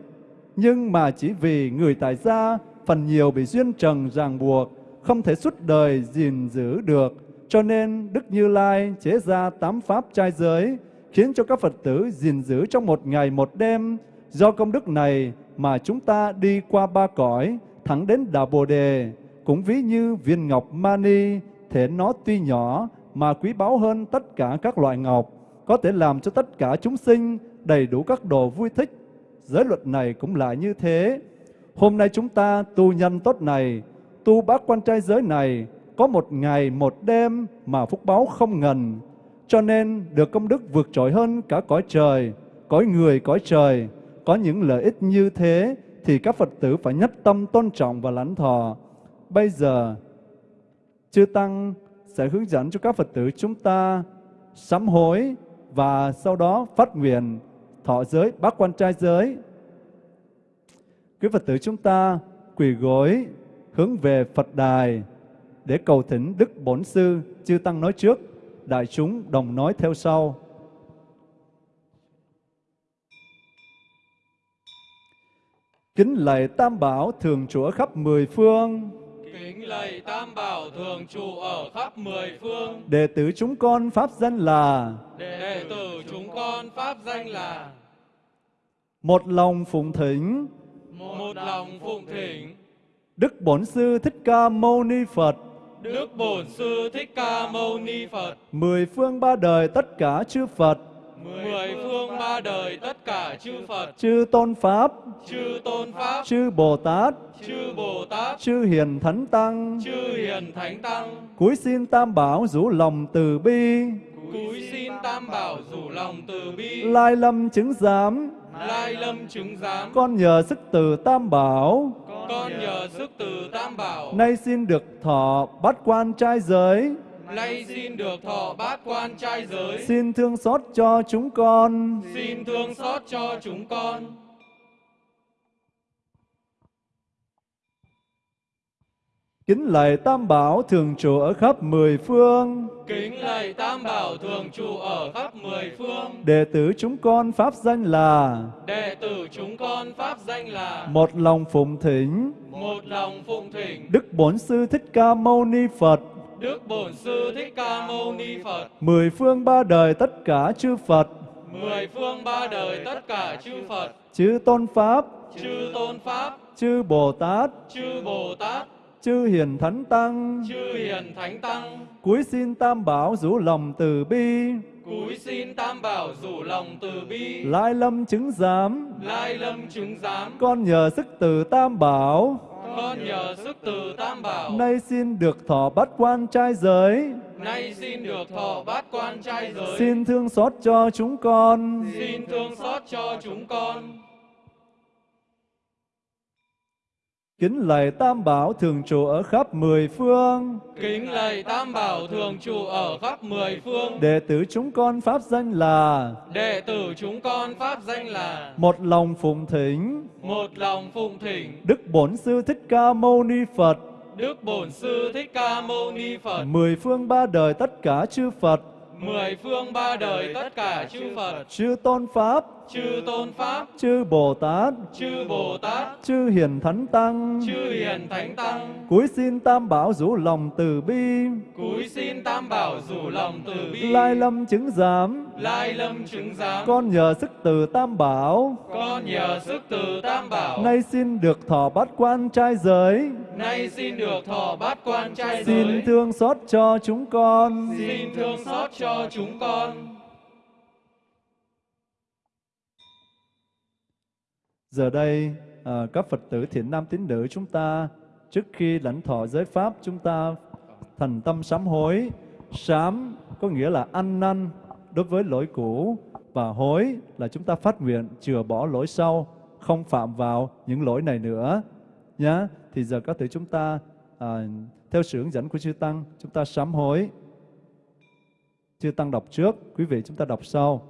nhưng mà chỉ vì người tại gia phần nhiều bị duyên trần ràng buộc, không thể suốt đời gìn giữ được, cho nên Đức Như Lai chế ra tám pháp trai giới, khiến cho các Phật tử gìn giữ trong một ngày một đêm. Do công đức này mà chúng ta đi qua ba cõi, thẳng đến Đạo Bồ Đề, cũng ví như viên ngọc mani, thể nó tuy nhỏ mà quý báu hơn tất cả các loại ngọc, có thể làm cho tất cả chúng sinh đầy đủ các đồ vui thích. Giới luật này cũng là như thế. Hôm nay chúng ta tu nhân tốt này, tu bác quan trai giới này, có một ngày một đêm mà phúc báo không ngần, cho nên được công đức vượt trội hơn cả cõi trời, cõi người, cõi trời. Có những lợi ích như thế thì các Phật tử phải nhất tâm tôn trọng và lãnh thọ. Bây giờ, Chư Tăng sẽ hướng dẫn cho các Phật tử chúng ta sám hối và sau đó phát nguyện thọ giới, bác quan trai giới. Quý Phật tử chúng ta quỳ gối hướng về Phật đài để cầu thỉnh Đức Bổn Sư, Chư Tăng nói trước, đại chúng đồng nói theo sau. Kính lạy Tam Bảo thường trụ ở khắp mười phương, Kính lạy Tam Bảo thường trụ ở khắp mười phương. đệ tử chúng con pháp danh là Đệ tử chúng con pháp danh là một lòng phụng thỉnh một lòng phụng thỉnh. Đức Bổn Sư Thích Ca Mâu Ni Phật, Đức Bổn Sư Thích Ca Mâu Ni Phật, mười phương ba đời tất cả chư Phật, mười phương ba đời tất cả chư Phật, chư Tôn Pháp, chư Tôn Pháp, chư Bồ Tát, chư Bồ Tát, chư Hiền Thánh Tăng, chư Hiền Thánh Tăng, cúi xin Tam Bảo rủ lòng từ bi, cúi xin Tam Bảo rủ lòng từ bi, lai lâm chứng giám, lai lâm chứng giám. con nhờ sức từ Tam Bảo, Con nhờ sức từ Tam Bảo, nay xin được thọ bát quan trai giới, nay xin được thọ bát quan trai giới. xin thương xót cho chúng con. Xin thương xót cho chúng con. Kính lạy Tam Bảo thường trụ ở khắp mười phương, Kính lạy Tam Bảo thường trụ ở khắp mười phương. đệ tử chúng con pháp danh là Đệ tử chúng con pháp danh là một lòng phụng thỉnh. Một lòng phụng thỉnh. Đức Bổn Sư Thích Ca Mâu Ni Phật, Đức Bổn Sư Thích Ca Mâu Ni Phật. mười phương ba đời tất cả chư Phật, Mười phương ba đời tất cả chư Phật, chư Tôn Pháp, chư Tôn Pháp, chư Bồ Tát, chư Bồ Tát, chư Hiền Thánh Tăng, chư Hiền Thánh Tăng. cúi xin Tam Bảo rủ lòng từ bi, Cúi xin Tam Bảo rủ lòng từ bi. lai lâm chứng giám, Lai lâm chứng giám. con nhờ sức từ Tam Bảo, Con nhờ sức từ Tam Bảo. nay xin được thọ bát quan trai giới, Nay xin được thọ bát quan trai giới. xin thương xót cho chúng con. Xin thương xót cho chúng con. Kính lạy Tam Bảo thường trụ ở khắp mười phương, Kính lạy Tam Bảo thường trụ ở khắp mười phương. đệ tử chúng con pháp danh là Đệ tử chúng con pháp danh là một lòng phụng thỉnh. Một lòng phụng thỉnh. Đức Bổn Sư Thích Ca Mâu Ni Phật, Đức Bổn Sư Thích Ca Mâu Ni Phật. mười phương ba đời tất cả chư Phật, Mười phương ba đời tất cả chư Phật, chư Tôn Pháp, chư Tôn Pháp, chư Bồ Tát, chư Bồ Tát, chư Hiền Thánh Tăng, chư Hiền Thánh Tăng. cúi xin Tam Bảo rủ lòng từ bi, Cúi xin Tam Bảo rủ lòng từ bi. lai lâm chứng giám, Lai lâm chứng giám. con nhờ sức từ Tam Bảo, Con nhờ sức từ Tam Bảo. nay xin được thọ bát quan trai giới, Nay xin được thọ bát quan trai xin giới. thương xót cho chúng con. Xin thương xót cho chúng con. Giờ đây, à, các Phật tử thiện nam tín nữ chúng ta, trước khi lãnh thọ giới Pháp, chúng ta thành tâm sám hối. Sám có nghĩa là ăn năn đối với lỗi cũ, và hối là chúng ta phát nguyện chừa bỏ lỗi sau, không phạm vào những lỗi này nữa. Nhá, thì giờ các tử chúng ta à, theo sự hướng dẫn của chư Tăng, chúng ta sám hối. Chư Tăng đọc trước, quý vị chúng ta đọc sau.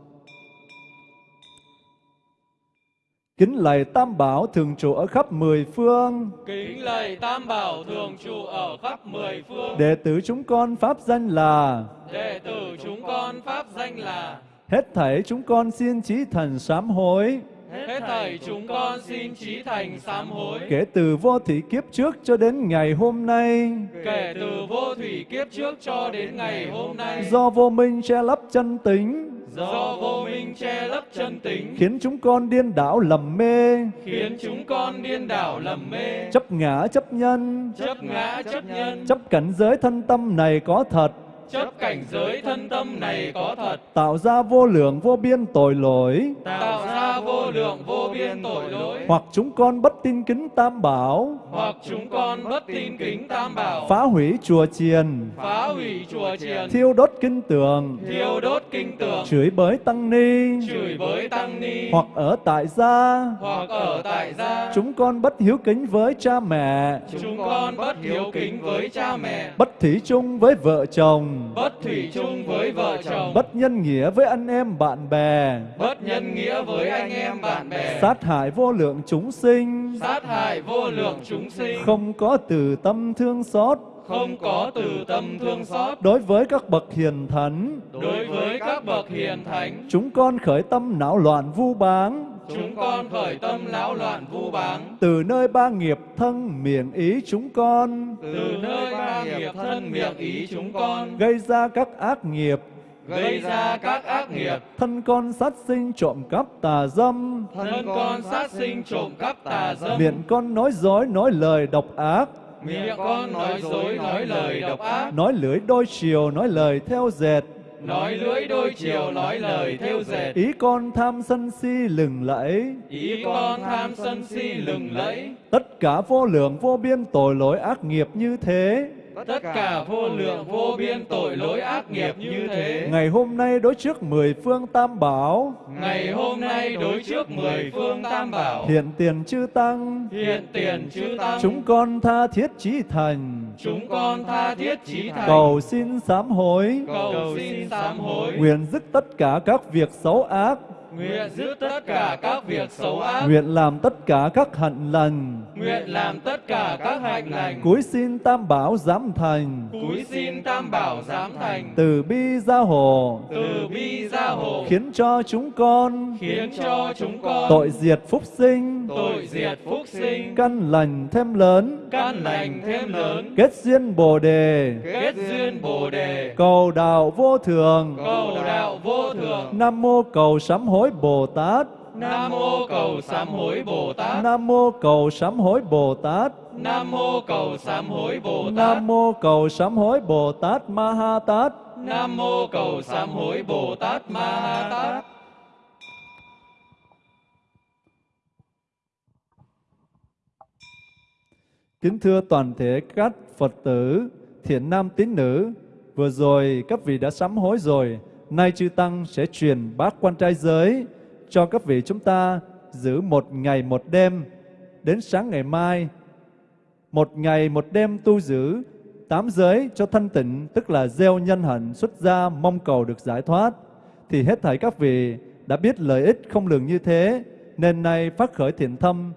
Kính lạy Tam Bảo thường trụ ở khắp mười phương. Kính lạy Tam Bảo thường trụ ở khắp mười phương. Đệ tử chúng con pháp danh là Đệ tử chúng con pháp danh là Hết thảy chúng con xin trí thần sám hối Hết thảy chúng con xin trí thành sám hối. Kể từ vô thị kiếp trước cho đến ngày hôm nay Kể từ vô thủy kiếp trước cho đến ngày hôm nay. Do vô minh che lấp chân tính Do vô minh che lấp chân tính. Khiến chúng con điên đảo lầm mê Khiến chúng con điên đảo lầm mê. Chấp ngã chấp nhân Chấp ngã chấp nhân. Chấp cảnh giới thân tâm này có thật Chấp cảnh giới thân tâm này có thật. Tạo ra vô lượng vô biên tội lỗi Tạo ra vô lượng vô biên tội lỗi. Hoặc chúng con bất tin kính tam bảo Hoặc chúng con bất tin kính tam bảo. Phá hủy chùa chiền Phá hủy chùa chiền. Thiêu đốt kinh tường Thiêu đốt kinh tường. Chửi bới tăng ni Chửi bới tăng ni. Hoặc ở tại gia Hoặc ở tại gia. Chúng con bất hiếu kính với cha mẹ Chúng con bất hiếu kính với cha mẹ. Bất thủy chung với vợ chồng Bất thủy chung với vợ chồng. Bất nhân nghĩa với anh em bạn bè Bất nhân nghĩa với anh em bạn bè. Sát hại vô lượng chúng sinh Sát hại vô lượng chúng sinh. Không có từ tâm thương xót Không có từ tâm thương xót. Đối với các bậc hiền thánh Đối với các bậc hiền thánh. Chúng con khởi tâm não loạn vu báng Chúng con khởi tâm lão loạn vu báng. Từ nơi ba nghiệp thân miệng ý chúng con Từ nơi ba nghiệp thân miệng ý chúng con. Gây ra các ác nghiệp Gây ra các ác nghiệp. Thân con sát sinh trộm cắp tà dâm Thân con sát sinh trộm cắp tà dâm. Miệng con nói dối nói lời độc ác Miệng con nói dối nói lời độc ác. Nói lưỡi đôi chiều nói lời theo dệt Nói lưỡi đôi chiều nói lời theo dệt. Ý con tham sân si lừng lẫy Ý con tham sân si lừng lẫy. Tất cả vô lượng vô biên tội lỗi ác nghiệp như thế Tất cả vô lượng vô biên tội lỗi ác nghiệp như thế. Ngày hôm nay đối trước mười phương tam bảo Ngày hôm nay đối trước mười phương tam bảo. Hiện tiền chư tăng Hiện tiền chư tăng. Chúng con tha thiết chí thành Chúng con tha thiết chí thành. Cầu xin sám hối cầu xin sám hối. Nguyện dứt tất cả các việc xấu ác Nguyện giữ tất cả các việc xấu ác. Nguyện làm tất cả các hạnh lành Nguyện làm tất cả các hạnh lành. Cúi xin tam bảo giám thành Cúi xin tam bảo giám thành. Từ bi gia hộ Từ bi gia hộ. Khiến cho chúng con Khiến cho chúng con Tội diệt phúc sinh tội diệt phúc sinh. Căn lành thêm lớn Căn lành thêm lớn. Kết duyên bồ đề Kết duyên bồ đề. Cầu đạo vô thường Cầu đạo vô thường. Nam mô cầu sám hối Bồ Tát Nam mô cầu sám hối Bồ Tát. Nam mô cầu sám hối Bồ Tát Nam mô cầu sám hối Bồ Tát. Nam mô cầu sám hối Bồ Tát Ma Ha Tát Nam mô cầu sám hối Bồ Tát Ma Ha Tát. Kính thưa toàn thể các Phật tử, thiện nam tín nữ, vừa rồi các vị đã sám hối rồi, nay chư Tăng sẽ truyền bát quan trai giới cho các vị chúng ta giữ một ngày một đêm, đến sáng ngày mai, một ngày một đêm tu giữ tám giới cho thanh tịnh, tức là gieo nhân hạnh xuất gia mong cầu được giải thoát, thì hết thảy các vị đã biết lợi ích không lường như thế, nên nay phát khởi thiện tâm,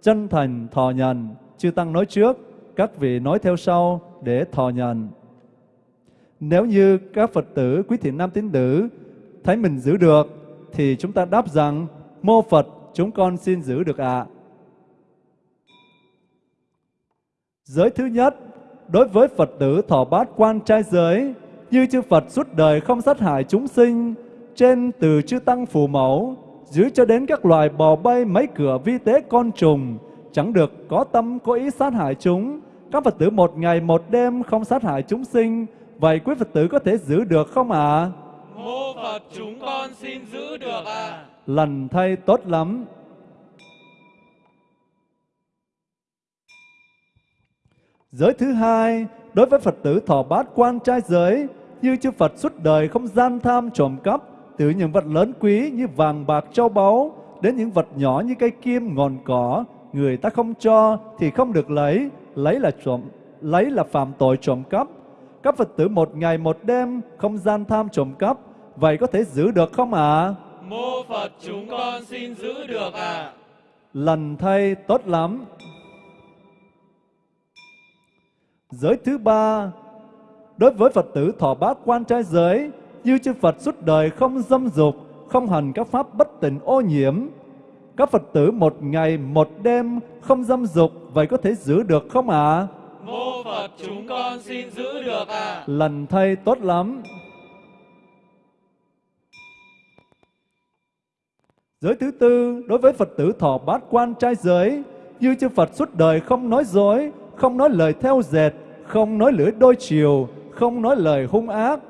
chân thành thọ nhận, chư Tăng nói trước, các vị nói theo sau để thọ nhận. Nếu như các Phật tử, quý thiện nam tín nữ thấy mình giữ được, thì chúng ta đáp rằng, mô Phật chúng con xin giữ được ạ. Giới thứ nhất, đối với Phật tử thọ bát quan trai giới, như chư Phật suốt đời không sát hại chúng sinh, trên từ chư Tăng phù mẫu, dưới cho đến các loài bò bay mấy cửa vi tế con trùng, chẳng được có tâm có ý sát hại chúng. Các Phật tử một ngày một đêm không sát hại chúng sinh, vậy quý Phật tử có thể giữ được không ạ? Mô Phật chúng con xin giữ được ạ. Lành thay tốt lắm. Giới thứ hai, đối với Phật tử thọ bát quan trai giới, như chư Phật suốt đời không gian tham trộm cắp, từ những vật lớn quý như vàng bạc châu báu, đến những vật nhỏ như cây kim ngọn cỏ, người ta không cho thì không được lấy, lấy là trộm, lấy là phạm tội trộm cắp. Các Phật tử một ngày một đêm không gian tham trộm cắp, vậy có thể giữ được không ạ? Mô Phật chúng con xin giữ được ạ. Lần thay tốt lắm. Giới thứ ba, đối với Phật tử thọ bát quan trai giới, như chư Phật suốt đời không dâm dục, không hành các pháp bất tịnh ô nhiễm. Các Phật tử một ngày một đêm không dâm dục, vậy có thể giữ được không ạ? Mô Phật chúng con xin giữ được ạ. Lần thay tốt lắm. Giới thứ tư, đối với Phật tử thọ bát quan trai giới, như chư Phật suốt đời không nói dối, không nói lời theo dệt, không nói lưỡi đôi chiều, không nói lời hung ác.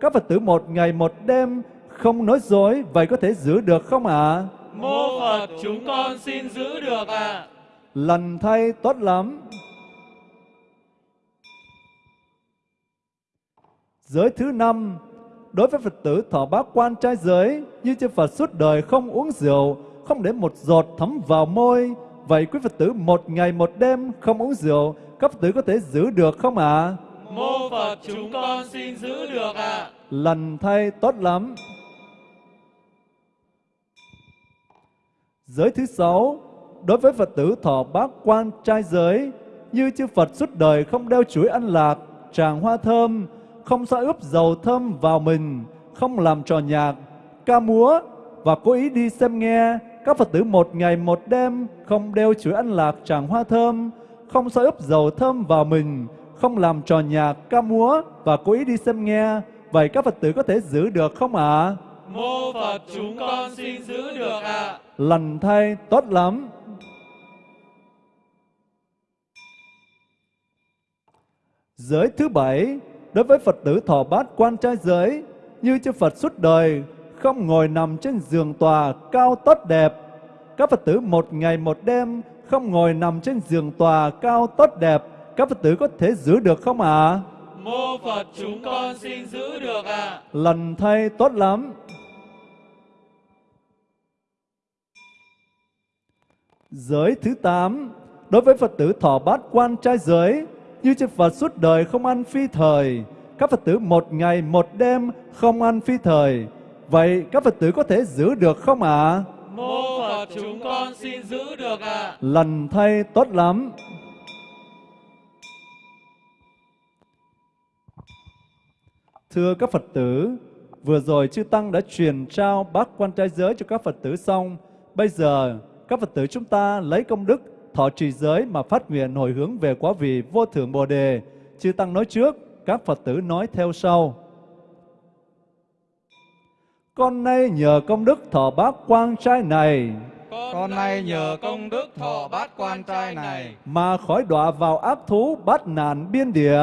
Các Phật tử một ngày một đêm không nói dối, vậy có thể giữ được không ạ? Mô Phật chúng con xin giữ được ạ. Lần thay tốt lắm. Giới thứ năm, đối với Phật tử thọ bát quan trai giới, như chư Phật suốt đời không uống rượu, không để một giọt thấm vào môi. Vậy quý Phật tử một ngày một đêm không uống rượu, các Phật tử có thể giữ được không ạ? Mô Phật chúng con xin giữ được ạ. Lần thay tốt lắm. Giới thứ sáu, đối với Phật tử thọ bát quan trai giới, như chư Phật suốt đời không đeo chuỗi ăn lạc, tràng hoa thơm, không xoa ướp dầu thơm vào mình, không làm trò nhạc, ca múa và cố ý đi xem nghe. Các Phật tử một ngày một đêm không đeo chuỗi ăn lạc tràng hoa thơm, không xoa ướp dầu thơm vào mình, không làm trò nhạc, ca múa và cố ý đi xem nghe. Vậy các Phật tử có thể giữ được không ạ? Mô Phật chúng con xin giữ được ạ. Lành thay tốt lắm. Giới thứ bảy, đối với Phật tử thọ bát quan trai giới, như chư Phật suốt đời, không ngồi nằm trên giường tòa cao tốt đẹp. Các Phật tử một ngày một đêm không ngồi nằm trên giường tòa cao tốt đẹp, các Phật tử có thể giữ được không ạ? Mô Phật chúng con xin giữ được ạ. Lần thay tốt lắm. Giới thứ tám, đối với Phật tử thọ bát quan trai giới, như chư Phật suốt đời không ăn phi thời, các Phật tử một ngày một đêm không ăn phi thời. Vậy các Phật tử có thể giữ được không ạ? Mô Phật chúng con xin giữ được ạ. Lần thay tốt lắm. Thưa các Phật tử, vừa rồi chư Tăng đã truyền trao bát quan trai giới cho các Phật tử xong. Bây giờ, các Phật tử chúng ta lấy công đức thọ trì giới mà phát nguyện hồi hướng về quá vị vô thượng Bồ Đề. Chư Tăng nói trước, các Phật tử nói theo sau. Con nay nhờ công đức thọ bát quan trai này Con nay nhờ công đức thọ bát quan trai này mà khỏi đọa vào ác thú bát nạn biên địa.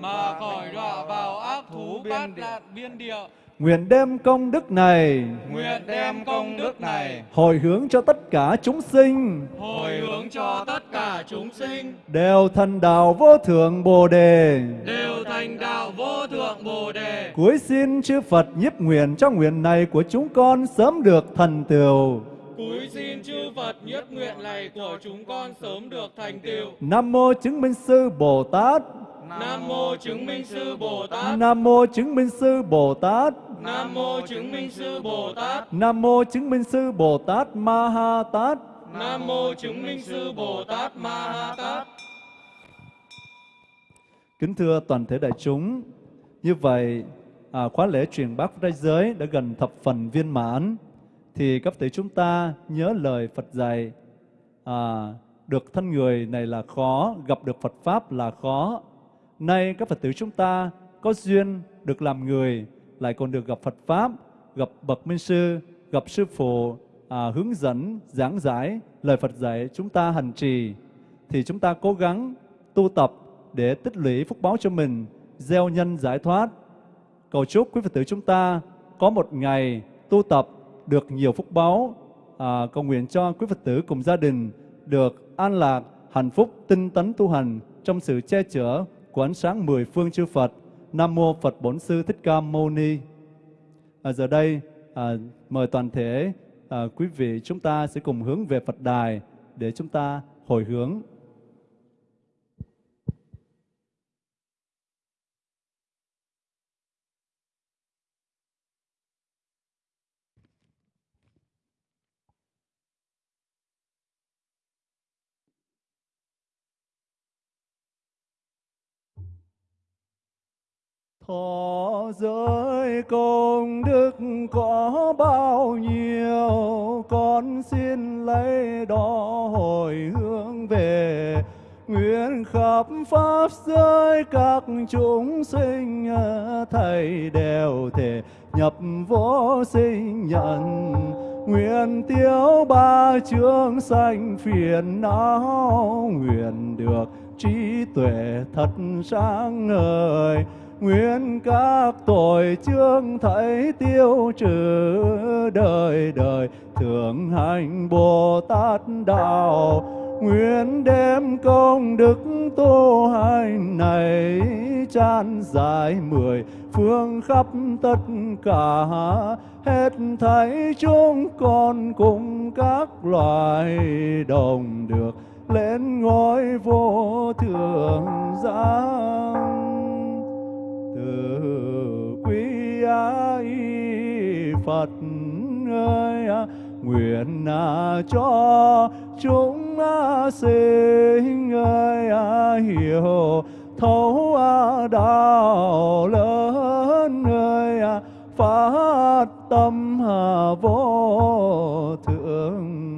Mà khỏi đọa vào ác thú bát nạn biên địa. Nguyện đem công đức này Nguyện đem công đức này hồi hướng cho tất cả chúng sinh hồi hướng cho tất cả chúng sinh đều thành đạo vô thượng Bồ Đề. đều thành đạo vô thượng Bồ đề. Cuối xin chư Phật nhiếp nguyện cho nguyện này của chúng con sớm được thành tựu. Cúi xin chư Phật nhất nguyện này của chúng con sớm được thành tựu. Nam mô chứng minh sư Bồ Tát. Nam mô chứng minh sư Bồ Tát. Nam mô chứng minh sư Bồ Tát. Nam mô chứng minh sư Bồ Tát. Nam mô chứng minh sư Bồ Tát Ma Ha Tát. Nam mô chứng minh sư Bồ Tát Ma Ha Tát. Kính thưa toàn thể đại chúng, như vậy à, khóa lễ truyền bát trai giới đã gần thập phần viên mãn, thì các thể chúng ta nhớ lời Phật dạy, à, được thân người này là khó, gặp được Phật Pháp là khó. Nay các Phật tử chúng ta có duyên được làm người, lại còn được gặp Phật Pháp, gặp Bậc Minh Sư, gặp Sư Phụ, à, hướng dẫn, giảng giải lời Phật dạy chúng ta hành trì, thì chúng ta cố gắng tu tập để tích lũy phúc báo cho mình, gieo nhân giải thoát. Cầu chúc quý Phật tử chúng ta có một ngày tu tập được nhiều phúc báo, à, cầu nguyện cho quý Phật tử cùng gia đình được an lạc, hạnh phúc, tinh tấn tu hành trong sự che chở của ánh sáng mười phương chư Phật. Nam mô Phật Bổn Sư Thích Ca Mâu Ni. À, giờ đây à, mời toàn thể à, quý vị chúng ta sẽ cùng hướng về Phật đài để chúng ta hồi hướng Thọ giới công đức có bao nhiêu, con xin lấy đó hồi hướng về. Nguyện khắp pháp giới các chúng sinh thầy đều thể nhập vô sinh nhận. Nguyện tiêu ba chương sanh phiền não, nguyện được trí tuệ thật sáng ngời nguyện các tội chương thấy tiêu trừ đời đời thường hành bồ tát đạo. Nguyện đem công đức tu hành này chan dài mười phương khắp tất cả. Hết thảy chúng con cùng các loài đồng được lên ngôi vô thượng giang quý ai Phật ơi à, nguyện à cho chúng à sinh ơi hiểu thấu đạo lớn ơi phát tâm vô thượng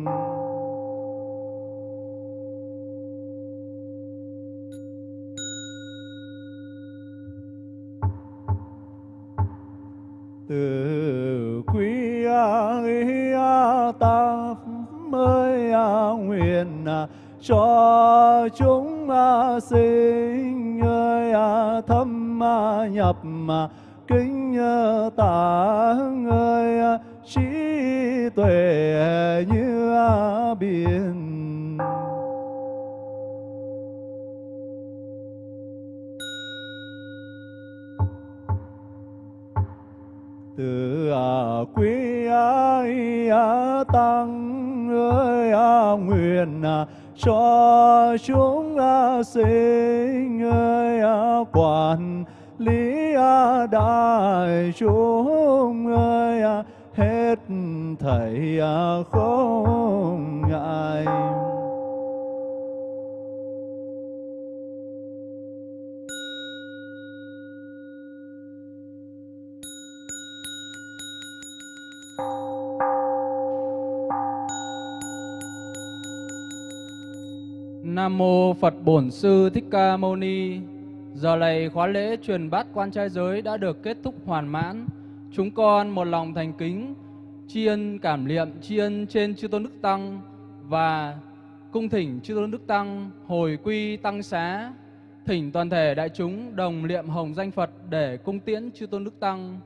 từ quý ta mới nguyện cho chúng sinh ơi thâm nhập kính tạng ơi trí tuệ như biển. Từ à, quý ai à, tăng ơi à, nguyện cho chúng sinh ơi quản lý đại chúng ơi hết thảy không ngại. Nam mô Phật Bổn Sư Thích Ca Mâu Ni. Giờ này khóa lễ truyền bát quan trai giới đã được kết thúc hoàn mãn. Chúng con một lòng thành kính, tri ân cảm niệm, tri ân trên chư tôn đức tăng và cung thỉnh chư tôn đức tăng hồi quy tăng xá. Thỉnh toàn thể đại chúng đồng niệm hồng danh Phật để cung tiễn chư tôn đức tăng.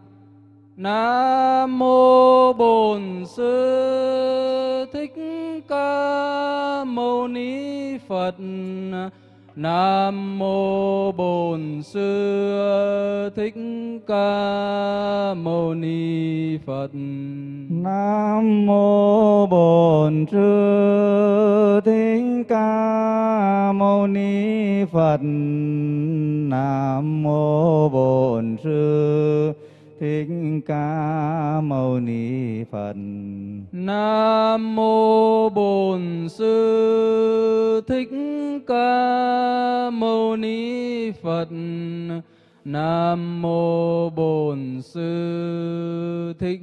Nam mô Bổn Sư Thích Ca Mâu Ni Phật. Nam mô Bổn Sư Thích Ca Mâu Ni Phật. Nam mô Bổn Sư Thích Ca Mâu Ni Phật. Nam mô Bổn Sư Thích Ca Mâu Ni Phật. Nam mô Bổn Sư Thích Ca Mâu Ni Phật. Nam mô Bổn Sư Thích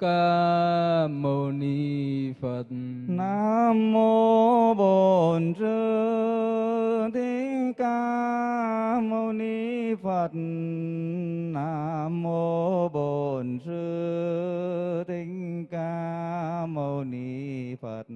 Ca Mâu Ni Phật. Nam mô Bổn Sư Thích Ca Mâu Ni Phật. Nam mô Bổn Sư Thích Ca Mâu Ni Phật.